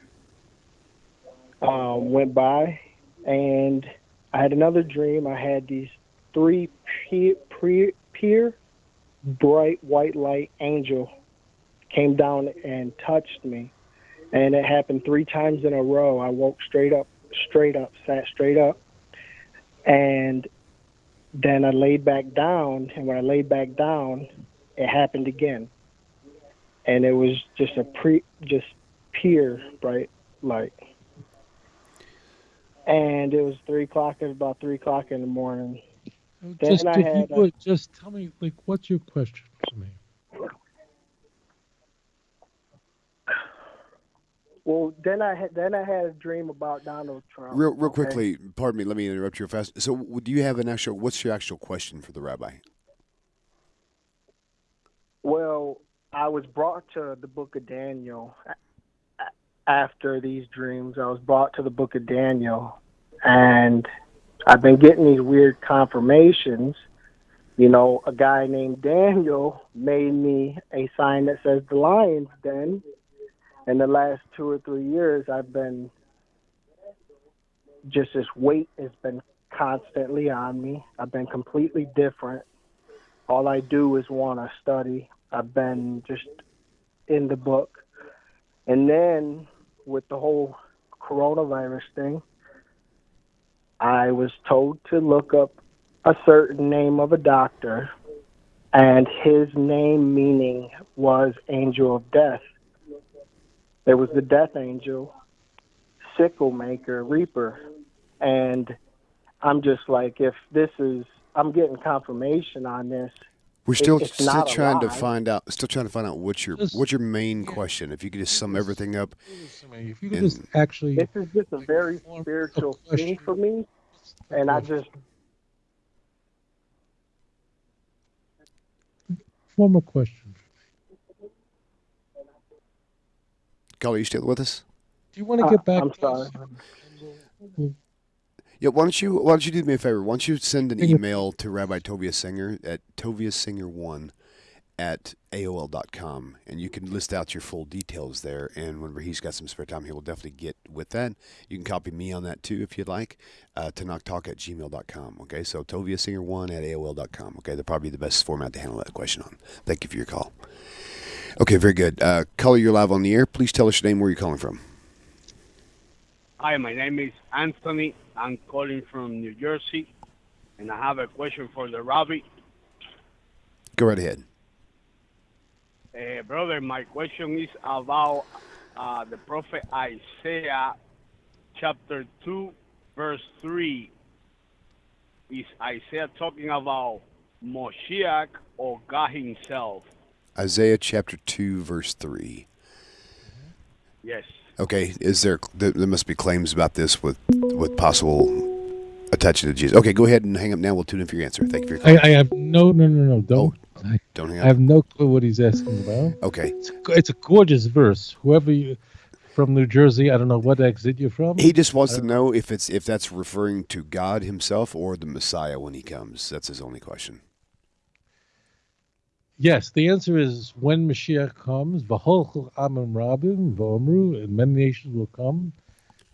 um, went by, and I had another dream. I had these three peer bright white light angel came down and touched me, and it happened three times in a row. I woke straight up, straight up, sat straight up, and then I laid back down. And when I laid back down, it happened again, and it was just a pre, just pure bright light. And it was three o'clock. It was about three o'clock in the morning. Then Just, I if you had, uh, just tell me, like, what's your question for me? Well, then I had then I had a dream about Donald Trump. Real, real okay? quickly, pardon me. Let me interrupt you fast. So, do you have an actual? What's your actual question for the rabbi? Well, I was brought to the book of Daniel a- a- after these dreams. I was brought to the book of Daniel, and I've been getting these weird confirmations. You know, a guy named Daniel made me a sign that says the lion's den. In the last two or three years, I've been just this weight has been constantly on me. I've been completely different all I do is want to study. I've been just in the book. And then with the whole coronavirus thing, I was told to look up a certain name of a doctor, and his name meaning was Angel of Death. There was the Death Angel, Sickle Maker, Reaper. And I'm just like, if this is, I'm getting confirmation on this. We're still it's still trying to find out. Still trying to find out what's your Just- what's your main question. If you could just sum everything up. Listen to me, If you could And- just actually. This is just a very spiritual question. thing for me, and I just Form a question. Caller, you still with us? Do you want to Uh, get back I'm to sorry. Yeah. Why don't you Why don't you do me a favor? Why don't you send an email to Rabbi Tovia Singer at tobiasinger1 at AOL.com and you can list out your full details there. And whenever he's got some spare time, he will definitely get with that. You can copy me on that too if you'd like. Uh, to knocktalk at gmail.com. Okay. So tobiasinger1 at AOL.com. Okay. That'll probably be the best format to handle that question on. Thank you for your call. Okay. Very good. Uh, caller, you're live on the air. Please tell us your name, where you're calling from. Hi, my name is Anthony. I'm calling from New Jersey, and I have a question for the rabbi. Go right ahead. Uh, brother, my question is about uh, the prophet Isaiah, chapter 2, verse 3. Is Isaiah talking about Moshiach or God himself? Isaiah chapter 2, verse 3. Yes. Okay, is there, there must be claims about this with with possible attaching to Jesus. Okay, go ahead and hang up now. We'll tune in for your answer. Thank you for your call. I, I have no, no, no, no. Don't. Oh, I, Don't hang I have no clue what he's asking about. Okay. It's, a- it's a gorgeous verse. Whoever you from New Jersey, I don't know what exit you're from. He just wants to know if it's if that's referring to God himself or the Messiah when he comes. That's his only question. Yes, the answer is when Mashiach comes, v'holchel amim rabim v'omru, and many nations will come,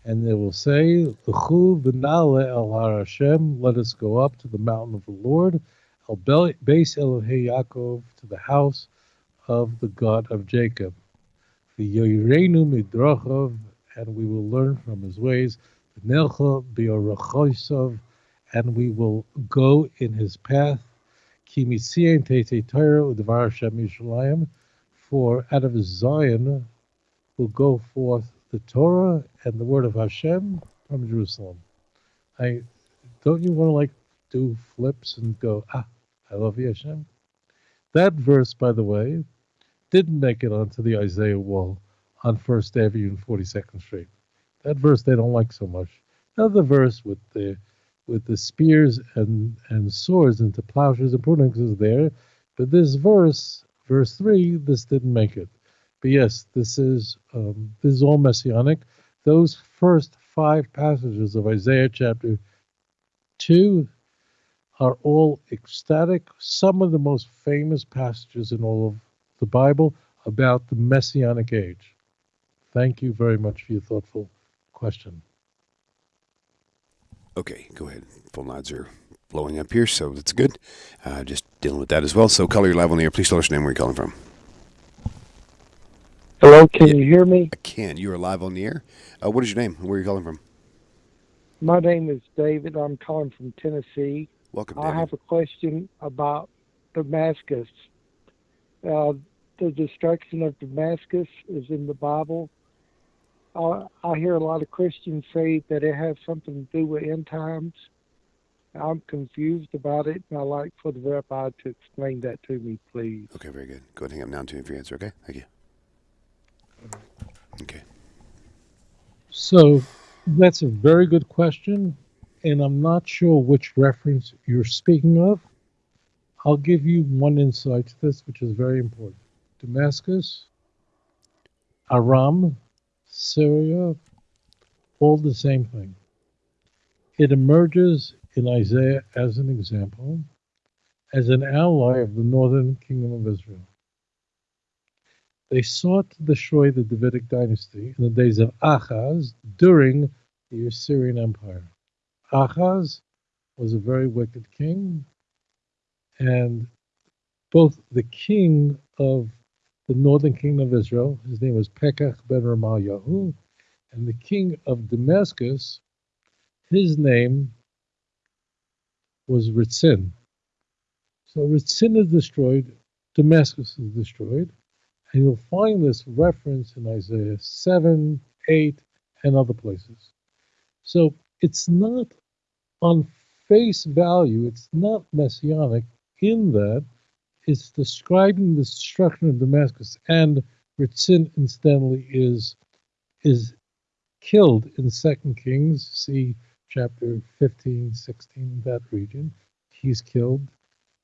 and they will say, "L'chu v'nale el har Hashem, let us go up to the mountain of the Lord, el beis Elohei Yaakov, to the house of the God of Jacob, v'yoyreinu midrachov, and we will learn from his ways, v'nelcha b'orachosav, and we will go in his path." For out of Zion will go forth the Torah and the word of Hashem from Jerusalem. I don't you want to like do flips and go ah I love you Hashem. That verse, by the way, didn't make it onto the Isaiah wall on First Avenue and Forty Second Street. That verse they don't like so much. Another verse with the with the spears and, and swords into plowshares and prunings is there. But this verse, verse three, this didn't make it. But yes, this is um, this is all messianic. Those first five passages of Isaiah chapter two are all ecstatic. Some of the most famous passages in all of the Bible about the messianic age. Thank you very much for your thoughtful question. Okay, go ahead. Phone lines are blowing up here, so that's good. Uh, just dealing with that as well. So, caller, you're live on the air. Please tell us your name where you're calling from. Hello, can you hear me? I can. You are live on the air. Uh, what is your name? Where are you calling from? My name is David. I'm calling from Tennessee. Welcome, David. I have a question about Damascus. Uh, the destruction of Damascus is in the Bible. Uh, I hear a lot of Christians say that it has something to do with end times. I'm confused about it, and I'd like for the rabbi to explain that to me, please. Okay, very good. Go ahead and hang up now and tune in for your answer, okay? Thank you. Okay. So that's a very good question, and I'm not sure which reference you're speaking of. I'll give you one insight to this, which is very important. Damascus, Aram, Syria, all the same thing. It emerges in Isaiah as an example, as an ally of the northern kingdom of Israel. They sought to destroy the Davidic dynasty in the days of Ahaz during the Assyrian Empire. Ahaz was a very wicked king, and both the king of the northern kingdom of Israel, his name was Pekach ben Ramalyahu, and the king of Damascus, his name was Ritzin. So Ritzin is destroyed, Damascus is destroyed, and you'll find this reference in Isaiah 7, 8, and other places. So it's not on face value, it's not messianic in that it's describing the destruction of Damascus, and Ritzin incidentally is is killed in Second Kings, see chapter 15, 16, that region. He's killed.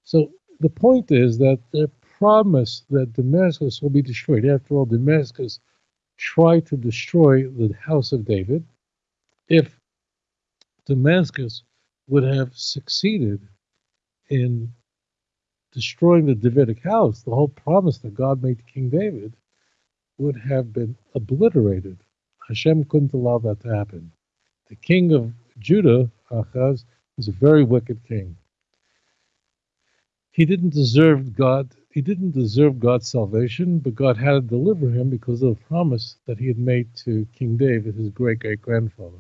So the point is that the promise that Damascus will be destroyed. After all, Damascus tried to destroy the house of David. If Damascus would have succeeded in destroying the Davidic house, the whole promise that God made to King David would have been obliterated. Hashem couldn't allow that to happen. The king of Judah, Achaz, was a very wicked king. He didn't deserve God. He didn't deserve God's salvation, but God had to deliver him because of the promise that he had made to King David, his great great grandfather.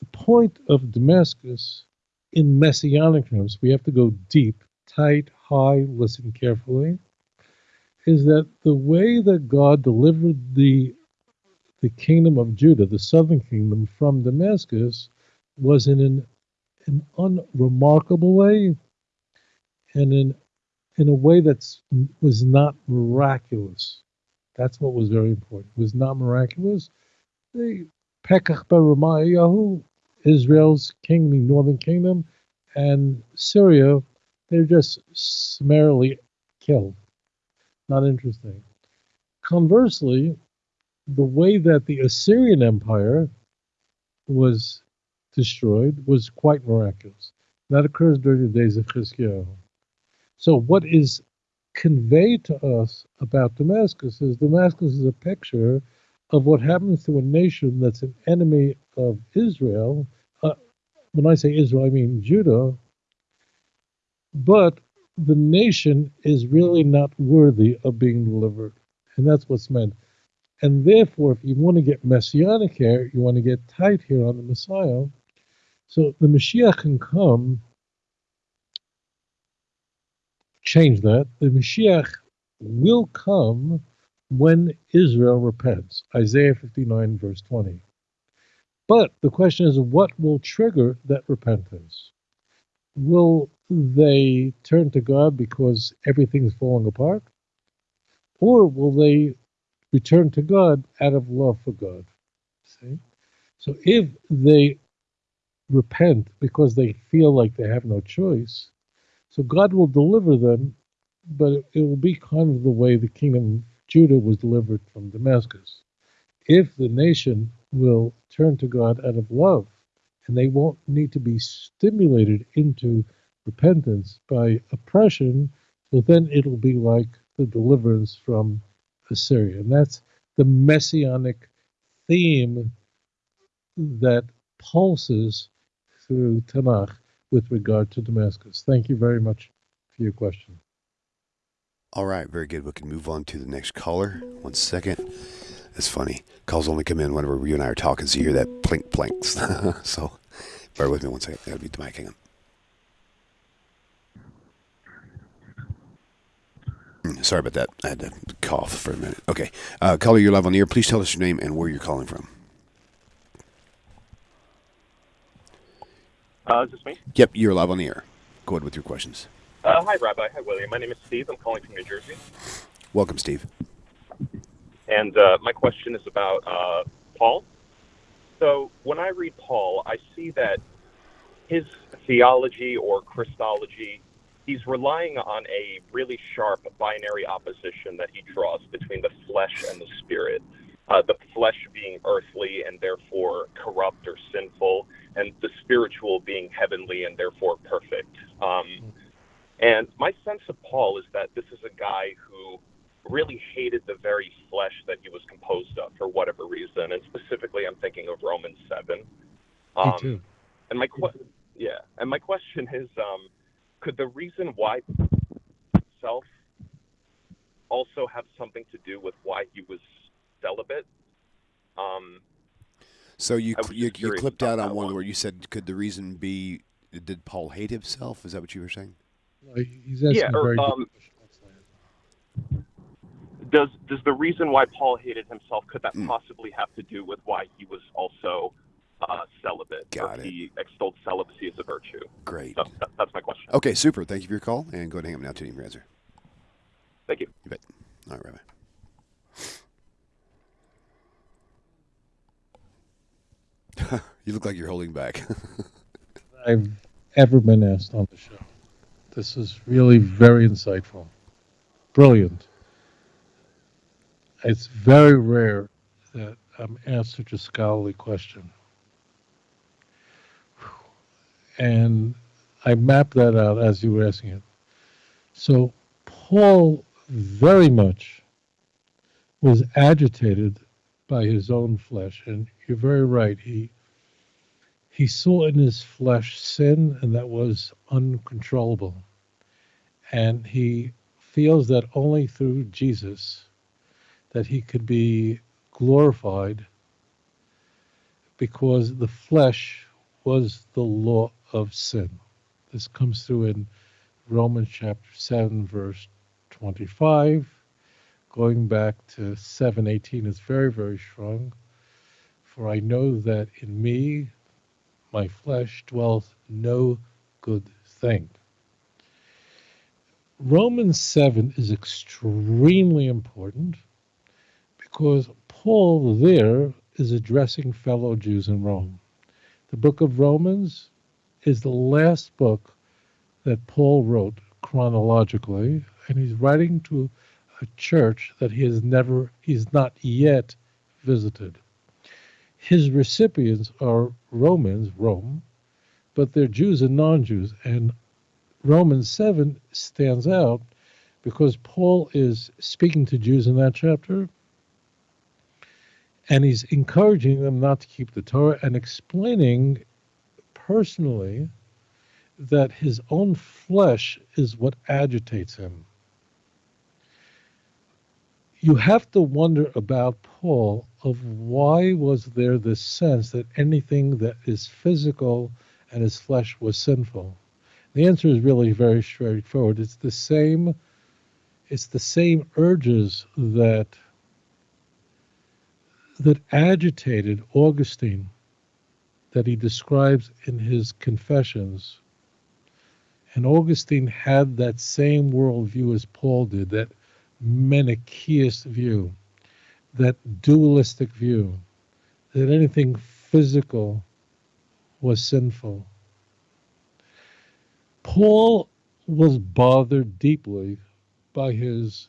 The point of Damascus, in messianic terms, we have to go deep, tight, high, listen carefully, is that the way that God delivered the the kingdom of Judah, the southern kingdom, from Damascus was in an, an unremarkable way and in in a way that was not miraculous. That's what was very important. It was not miraculous. The Pekach Yahu, Israel's kingdom, the northern kingdom, and Syria, they're just summarily killed. Not interesting. Conversely, the way that the Assyrian Empire was destroyed was quite miraculous. That occurs during the days of Chizkiyahu. So, what is conveyed to us about Damascus is Damascus is a picture of what happens to a nation that's an enemy of Israel. Uh, when I say Israel, I mean Judah. But the nation is really not worthy of being delivered. And that's what's meant. And therefore, if you want to get messianic here, you want to get tight here on the Messiah. So the Mashiach can come, change that. The Mashiach will come when Israel repents. Isaiah 59, verse 20. But the question is, what will trigger that repentance? Will they turn to God because everything's falling apart? Or will they return to God out of love for God? See? So if they repent because they feel like they have no choice, so God will deliver them, but it will be kind of the way the kingdom of Judah was delivered from Damascus. If the nation will turn to God out of love, and they won't need to be stimulated into repentance by oppression, so then it'll be like the deliverance from Assyria. And that's the messianic theme that pulses through Tanakh with regard to Damascus. Thank you very much for your question. All right, very good. We can move on to the next caller. One second. It's funny. Calls only come in whenever you and I are talking, so you hear that plink planks. so bear with me one second. That'll be to my kingdom. Sorry about that. I had to cough for a minute. Okay. Uh, caller, you're live on the air. Please tell us your name and where you're calling from. Uh, is this me? Yep, you're live on the air. Go ahead with your questions. Uh, hi, Rabbi. Hi, William. My name is Steve. I'm calling from New Jersey. Welcome, Steve. And uh, my question is about uh, Paul. So when I read Paul, I see that his theology or Christology he's relying on a really sharp binary opposition that he draws between the flesh and the spirit. Uh, the flesh being earthly and therefore corrupt or sinful, and the spiritual being heavenly and therefore perfect. Um, and my sense of Paul is that this is a guy who really hated the very flesh that he was composed of for whatever reason, and specifically, I'm thinking of Romans seven. Um, Me too. And my que- yeah, and my question is, um, could the reason why itself also have something to do with why he was celibate? Um, so you you, you clipped out on one, one where you said, "Could the reason be did Paul hate himself?" Is that what you were saying? He's yeah. Or, um, does does the reason why Paul hated himself could that mm. possibly have to do with why he was also uh, celibate. Got it. He extolled celibacy as a virtue. Great. So that, that's my question. Okay, super. Thank you for your call, and go ahead and hang up now to your answer. Thank you. You bet. All right, Rabbi. you look like you're holding back. I've ever been asked on the show. This is really very insightful. Brilliant. It's very rare that I'm asked such a scholarly question and I mapped that out as you were asking it. So Paul very much was agitated by his own flesh, and you're very right. He he saw in his flesh sin, and that was uncontrollable. And he feels that only through Jesus that he could be glorified because the flesh was the law of sin. This comes through in Romans chapter 7, verse 25. Going back to 718 is very, very strong. For I know that in me, my flesh, dwells no good thing. Romans 7 is extremely important because Paul there is addressing fellow Jews in Rome. The book of Romans is the last book that Paul wrote chronologically, and he's writing to a church that he has never, he's not yet visited. His recipients are Romans, Rome, but they're Jews and non Jews. And Romans 7 stands out because Paul is speaking to Jews in that chapter and he's encouraging them not to keep the Torah and explaining personally that his own flesh is what agitates him. You have to wonder about Paul of why was there this sense that anything that is physical and his flesh was sinful. The answer is really very straightforward. It's the same it's the same urges that that agitated Augustine that he describes in his confessions. And Augustine had that same worldview as Paul did, that Manichaeist view, that dualistic view, that anything physical was sinful. Paul was bothered deeply by his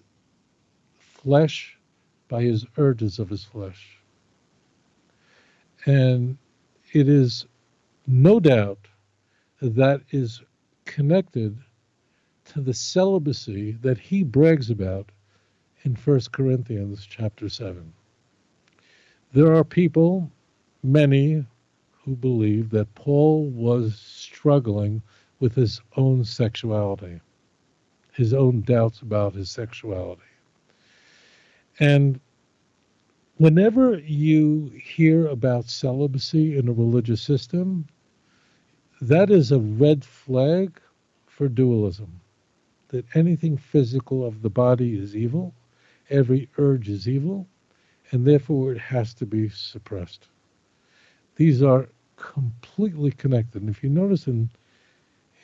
flesh, by his urges of his flesh. And it is no doubt that is connected to the celibacy that he brags about in 1 Corinthians chapter 7. There are people, many, who believe that Paul was struggling with his own sexuality, his own doubts about his sexuality. And whenever you hear about celibacy in a religious system, that is a red flag for dualism. That anything physical of the body is evil, every urge is evil, and therefore it has to be suppressed. These are completely connected. And if you notice in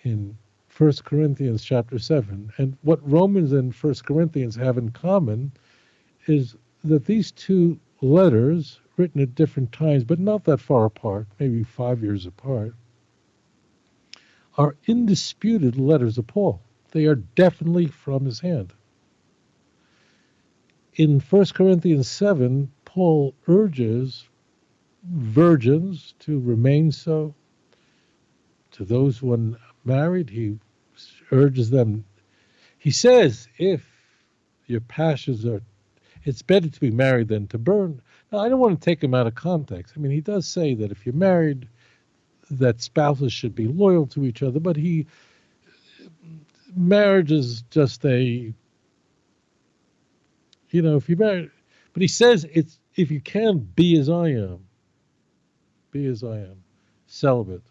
in 1 Corinthians chapter 7, and what Romans and 1 Corinthians have in common is that these two letters, written at different times, but not that far apart, maybe five years apart, are indisputed letters of Paul. They are definitely from his hand. In 1 Corinthians 7, Paul urges virgins to remain so. To those who are married, he urges them. He says, if your passions are it's better to be married than to burn. Now, I don't want to take him out of context. I mean, he does say that if you're married, that spouses should be loyal to each other, but he marriage is just a you know, if you marry but he says it's if you can be as I am, be as I am, celibate.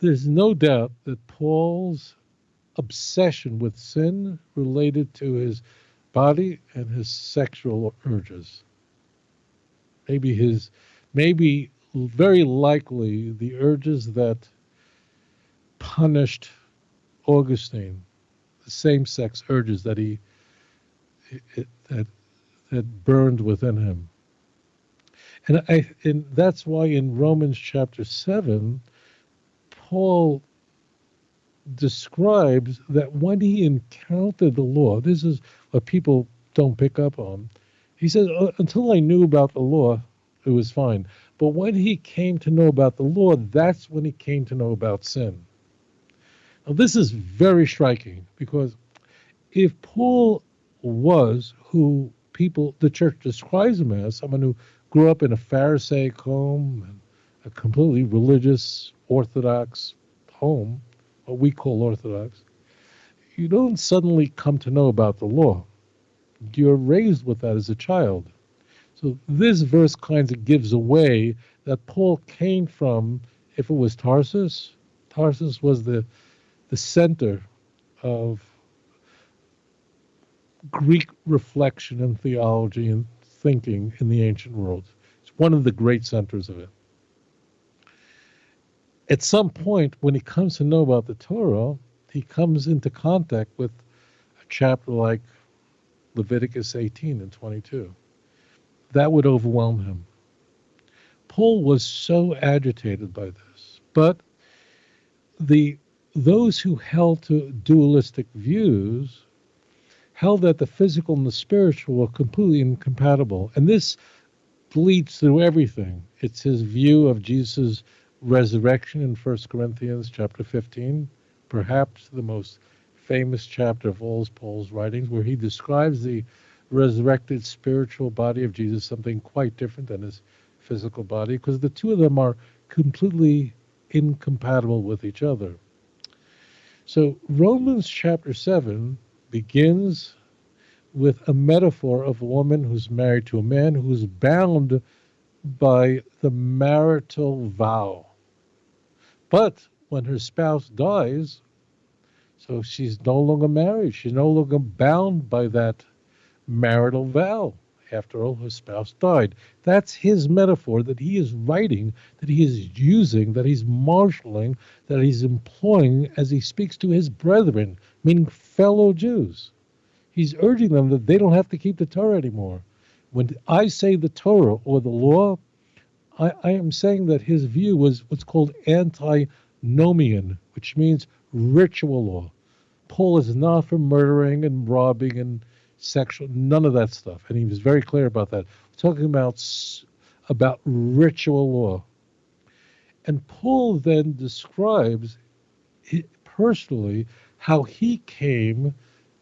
There's no doubt that Paul's obsession with sin related to his body and his sexual urges. Maybe his, maybe very likely the urges that punished Augustine, the same-sex urges that he that that burned within him. And I and that's why in Romans chapter 7 Paul describes that when he encountered the law, this is what people don't pick up on. He says, uh, until I knew about the law, it was fine. But when he came to know about the law, that's when he came to know about sin. Now, this is very striking because if Paul was who people, the church describes him as, someone who grew up in a Pharisaic home, and a completely religious, orthodox home, what we call orthodox, you don't suddenly come to know about the law. You're raised with that as a child. So this verse kind of gives away that Paul came from, if it was Tarsus, Tarsus was the, the center of Greek reflection and theology and thinking in the ancient world. It's one of the great centers of it. At some point, when he comes to know about the Torah, he comes into contact with a chapter like Leviticus 18 and 22. That would overwhelm him. Paul was so agitated by this, but the those who held to dualistic views held that the physical and the spiritual were completely incompatible. And this bleeds through everything. It's his view of Jesus' resurrection in 1 Corinthians chapter 15, perhaps the most famous chapter of all Paul's writings, where he describes the resurrected spiritual body of Jesus, something quite different than his physical body, because the two of them are completely incompatible with each other. So Romans chapter 7 begins with a metaphor of a woman who's married to a man who's bound by the marital vow. But when her spouse dies, so she's no longer married, she's no longer bound by that marital vow. After all, her spouse died. That's his metaphor that he is writing, that he is using, that he's marshaling, that he's employing as he speaks to his brethren, meaning fellow Jews. He's urging them that they don't have to keep the Torah anymore. When I say the Torah or the law, I, I am saying that his view was what's called antinomian, which means ritual law. Paul is not for murdering and robbing and sexual, none of that stuff. And he was very clear about that. We're talking about about ritual law. And Paul then describes personally how he came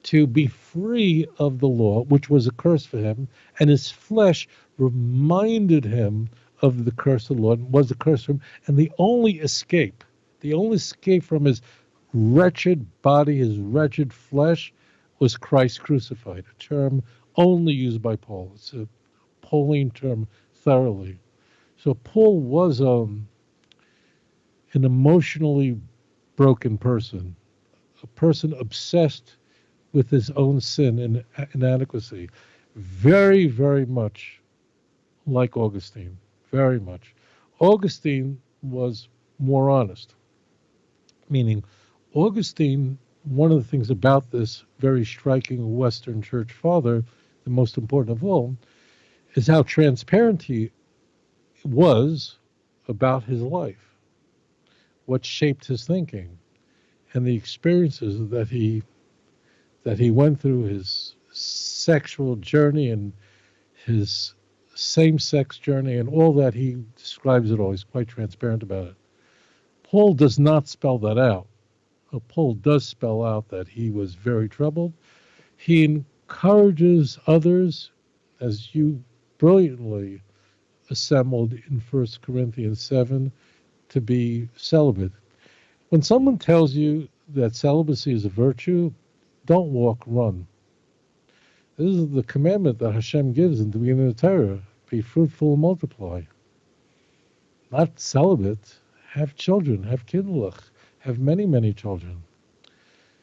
to be free of the law, which was a curse for him, and his flesh reminded him of the curse of the law, and was a curse for him, and the only escape, the only escape from his wretched body, his wretched flesh, was Christ crucified, a term only used by Paul. It's a Pauline term thoroughly. So Paul was um, an emotionally broken person, a person obsessed with his own sin and inadequacy, very, very much like Augustine, very much. Augustine was more honest, meaning Augustine one of the things about this very striking Western Church father, the most important of all, is how transparent he was about his life, what shaped his thinking, and the experiences that he that he went through, his sexual journey and his same-sex journey, and all that. He describes it all. He's quite transparent about it. Paul does not spell that out uh, Paul does spell out that he was very troubled. He encourages others, as you brilliantly assembled in 1 Corinthians 7, to be celibate. When someone tells you that celibacy is a virtue, don't walk, run. This is the commandment that Hashem gives in the beginning of the Torah be fruitful and multiply. Not celibate, have children, have kiddush have many, many children.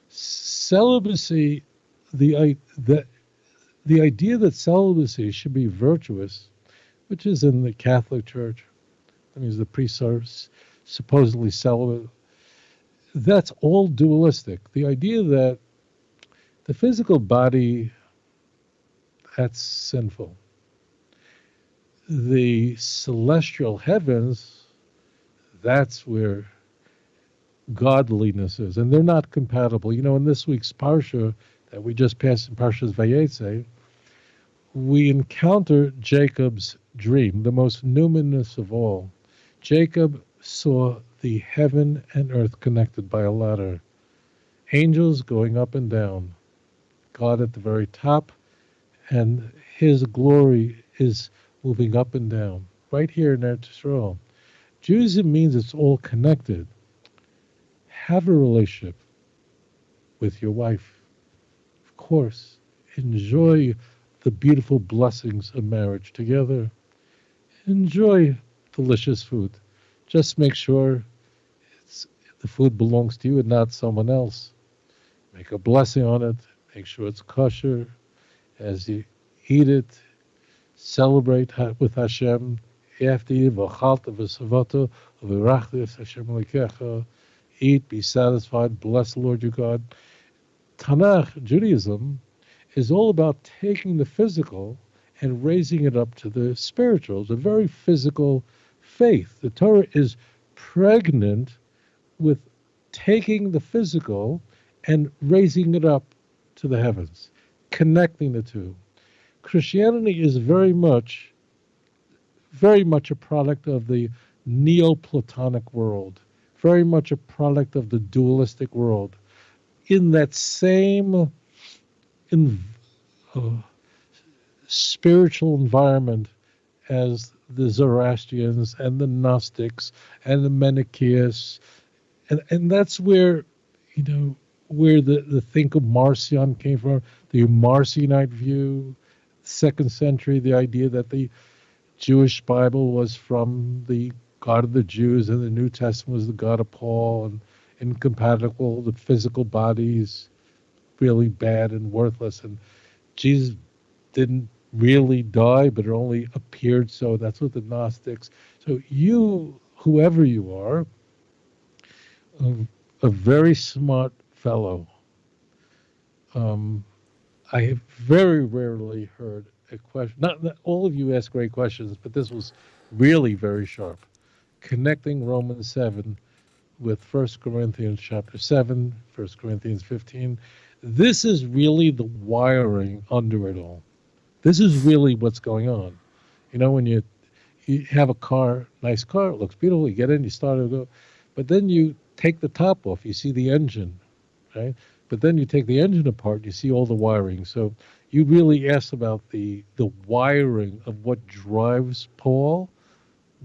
Celibacy, the, the, the idea that celibacy should be virtuous, which is in the Catholic Church, that means the priests are supposedly celibate, that's all dualistic. The idea that the physical body, that's sinful. The celestial heavens, that's where godliness is. and they're not compatible. You know, in this week's Parsha that we just passed in Parshas Vayetze, we encounter Jacob's dream, the most numinous of all. Jacob saw the heaven and earth connected by a ladder, angels going up and down, God at the very top, and his glory is moving up and down, right here in Eretz Israel. Judaism means it's all connected have a relationship with your wife. Of course, enjoy the beautiful blessings of marriage together. Enjoy delicious food. Just make sure the food belongs to you and not someone else. Make a blessing on it. Make sure it's kosher. As you eat it, celebrate with Hashem. After you, eat, be satisfied, bless the Lord your God. Tanakh, Judaism, is all about taking the physical and raising it up to the spiritual. It's a very physical faith. The Torah is pregnant with taking the physical and raising it up to the heavens, connecting the two. Christianity is very much, very much a product of the Neoplatonic world, very much a product of the dualistic world. In that same in, uh, spiritual environment as the Zoroastrians and the Gnostics and the Manichaeans, and and that's where, you know, where the the think of Marcion came from, the Marcionite view, second century, the idea that the Jewish Bible was from the God of the Jews and the New Testament was the God of Paul and incompatible, the physical bodies really bad and worthless. And Jesus didn't really die, but it only appeared so. That's what the Gnostics. So you, whoever you are, a, a very smart fellow. Um, I have very rarely heard a question. Not that all of you ask great questions, but this was really very sharp. Connecting Romans 7 with 1 Corinthians chapter 7, 1 Corinthians 15. This is really the wiring under it all. This is really what's going on. You know, when you you have a car, nice car, it looks beautiful, you get in, you start to go, but then you take the top off, you see the engine, right? But then you take the engine apart, you see all the wiring. So you really asked about the the wiring of what drives Paul,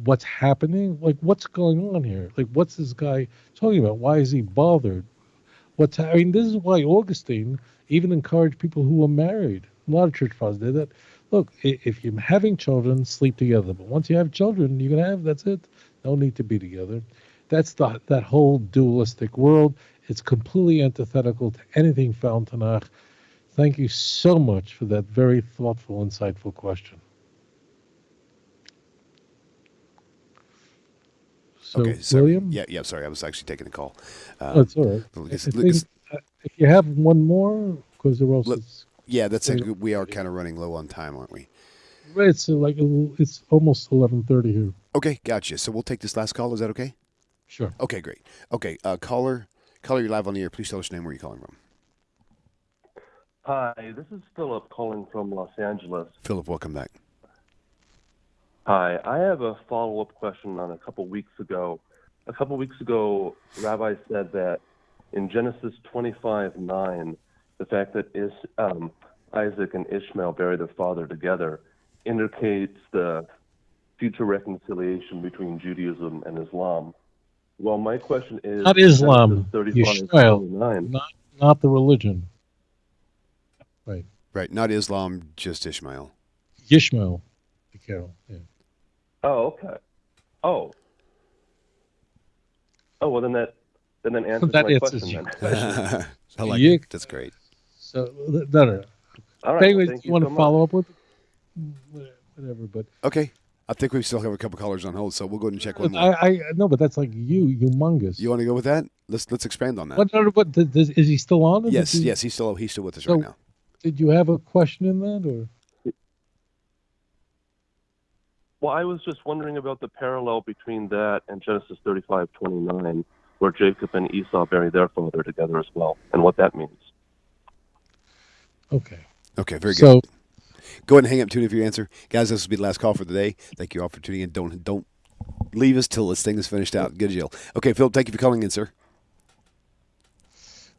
what's happening, like what's going on here, like what's this guy talking about? Why is he bothered? What's I mean, this is why Augustine even encouraged people who were married. A lot of church fathers did that. Look, if you're having children, sleep together. But once you have children, you're gonna have that's it. No need to be together. That's the that whole dualistic world. It's completely antithetical to anything found Tanakh. Thank you so much for that very thoughtful, insightful question. So, okay, sorry. William? Yeah, yeah. Sorry, I was actually taking a call. Uh, That's all right. Lucas- think, Lucas- uh, if you have one more, because there else yeah, that's it. We are kind of running low on time, aren't we? it's like it's almost eleven thirty here. Okay, gotcha. So we'll take this last call. Is that okay? Sure. Okay, great. Okay, uh, caller, caller, you're live on the air. Please tell us your name. Where you're calling from? Hi, this is Philip calling from Los Angeles. Philip, welcome back. Hi, I have a follow up question on a couple weeks ago. A couple weeks ago, Rabbi said that in Genesis 25 9, the fact that is, um, Isaac and Ishmael bury their father together indicates the future reconciliation between Judaism and Islam. Well, my question is Not Islam, Genesis 35 Yishmael, 29. not not the religion. Right, Right, not Islam, just Ishmael. Yishmael, the Carol. Yeah. Oh, okay. Oh. Oh well, then that then that answers That my answers question your then. I like Yeah. it. That's great. So no, no, no. All right. Anyway, well, thank you want so to much. follow up with? Whatever, but Okay, I think we still have a couple callers on hold, so we'll go ahead and check one more. I, I no, but that's like you, humongous. You want to go with that? Let's let's expand on that. What, what, what does, does- is he still on? Yes, did you- yes, he's still he's still with us So- right now. Did you have a question in that, or Well, I was just wondering about the parallel between that and Genesis thirty-five twenty-nine, where Jacob and Esau bury their father together as well, and what that means. okay? Okay, very good. So Go ahead and hang up tune if you answer, guys. This will be the last call for the day. Thank you all for tuning in. Don't don't leave us till this thing is finished out. Good deal. Okay, Philip, thank you for calling in, sir.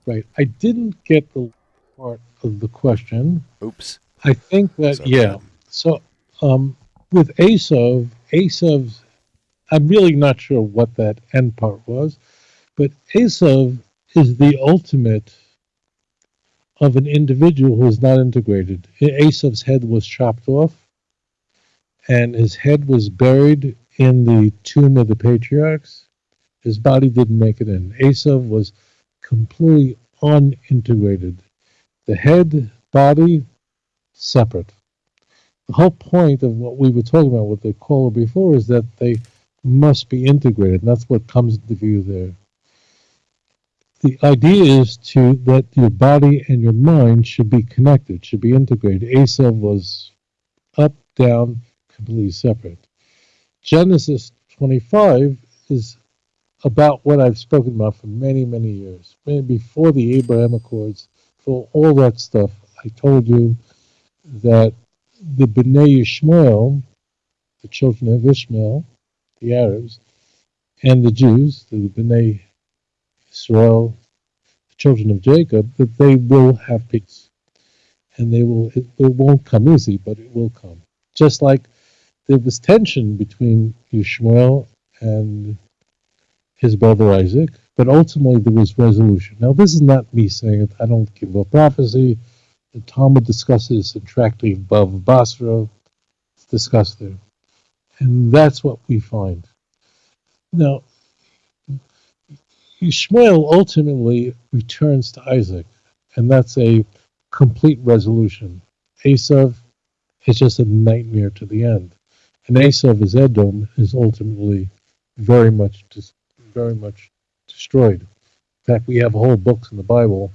right, I didn't get the part of the question. Oops. I think that Sorry yeah. So um, with Esav, Esav's, I'm really not sure what that end part was, but Esav is the ultimate of an individual who is not integrated. Esav's head was chopped off, and his head was buried in the tomb of the patriarchs. His body didn't make it in. Esav was completely unintegrated. The head, body, separate. The whole point of what we were talking about with the caller before is that they must be integrated, that's what comes into view there. the idea is to that your body and your mind should be connected, should be integrated. Esav was up, down, completely separate. Genesis 25 is about what I've spoken about for many, many years. Before the Abraham Accords, all that stuff, I told you that the Bnei Ishmael, the children of Ishmael, the Arabs, and the Jews, the Bnei Israel, the children of Jacob, that they will have peace. And they will it, it won't come easy, but it will come. Just like there was tension between Ishmael and his brother Isaac, but ultimately there was resolution. Now, this is not me saying it. I don't give a prophecy. The Talmud discusses in Tractate Basra. It's discussed there. And that's what we find. Now, Ishmael ultimately returns to Isaac, and that's a complete resolution. Esav is just a nightmare to the end. And Esav is Edom is ultimately very much very much destroyed. In fact, we have whole books in the Bible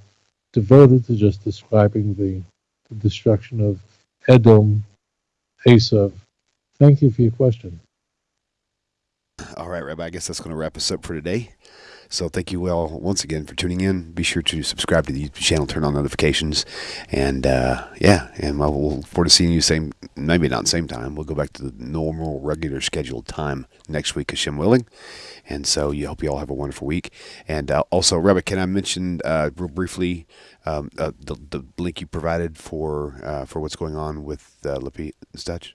devoted to just describing the, the destruction of Edom, Esav. Thank you for your question. All right, Rabbi, I guess that's going to wrap us up for today. So thank you all once again for tuning in. Be sure to subscribe to the YouTube channel, turn on notifications, and uh, yeah, and we'll look forward to seeing you same, maybe not same time. We'll go back to the normal, regular scheduled time next week, Hashem willing. And so you hope you all have a wonderful week. And uh, also, Rabbi, can I mention uh, real briefly um, uh, the, the link you provided for uh, for what's going on with uh, Stutch?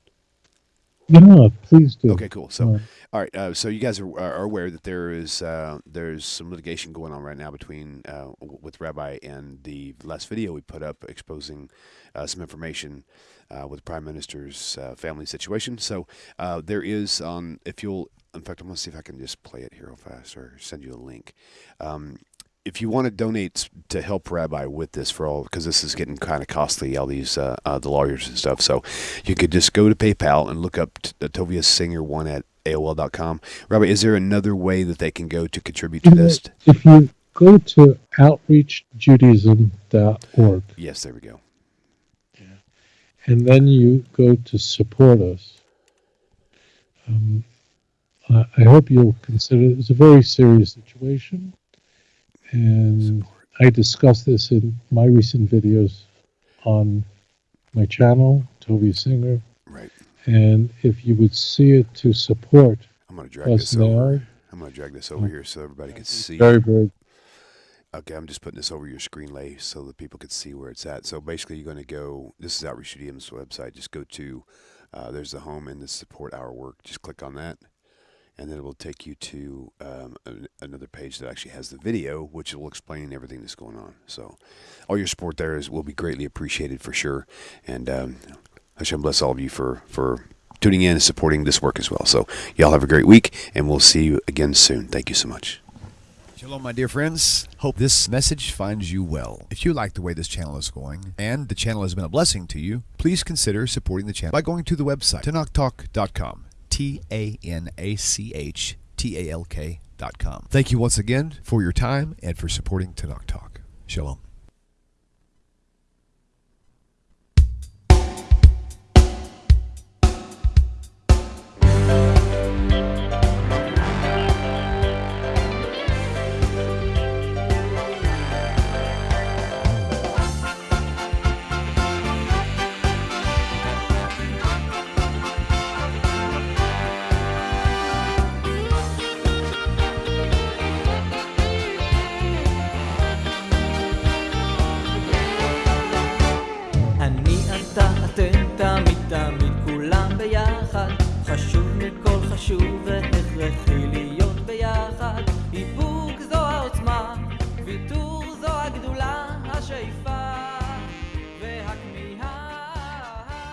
Yeah, please do. Okay, cool. So, Uh, all right. Uh, so you guys are, are aware that there is uh, there's some litigation going on right now between uh, with Rabbi and the last video we put up exposing uh, some information uh, with the Prime Minister's uh, family situation. So uh, there is on if you'll in fact I'm gonna see if I can just play it here real fast or send you a link. Um, if you want to donate to help Rabbi with this for all, because this is getting kind of costly, all these uh, uh, the lawyers and stuff. So you could just go to PayPal and look up t- Tovia Singer one at AOL.com. Rabbi, is there another way that they can go to contribute to this? if you go to outreachjudaism.org Yes, there we go. and then you go to support us, um, I I hope you'll consider it's a very serious situation. And I discuss this in my recent videos on my channel, Tovia Singer. Right. And if you would see it to support I'm gonna drag us this over. I'm gonna drag this over here so everybody can see. very, very Okay, I'm just putting this over your screen lay so that people can see where it's at. So basically, you're going to go. This is Outreach Judaism's website. Just go to. Uh, there's the home and the support our work. Just click on that, and then it will take you to um, an, another page that actually has the video, which will explain everything that's going on. So, all your support there is will be greatly appreciated for sure. And um, Hashem bless all of you for for tuning in and supporting this work as well. So, y'all have a great week, and we'll see you again soon. Thank you so much. Shalom, my dear friends. Hope this message finds you well. If you like the way this channel is going and the channel has been a blessing to you, please consider supporting the channel by going to the website, tanachtalk.com. T A N A C H T A L K.com. Thank you once again for your time and for supporting Tanach Talk. Shalom. shoulder.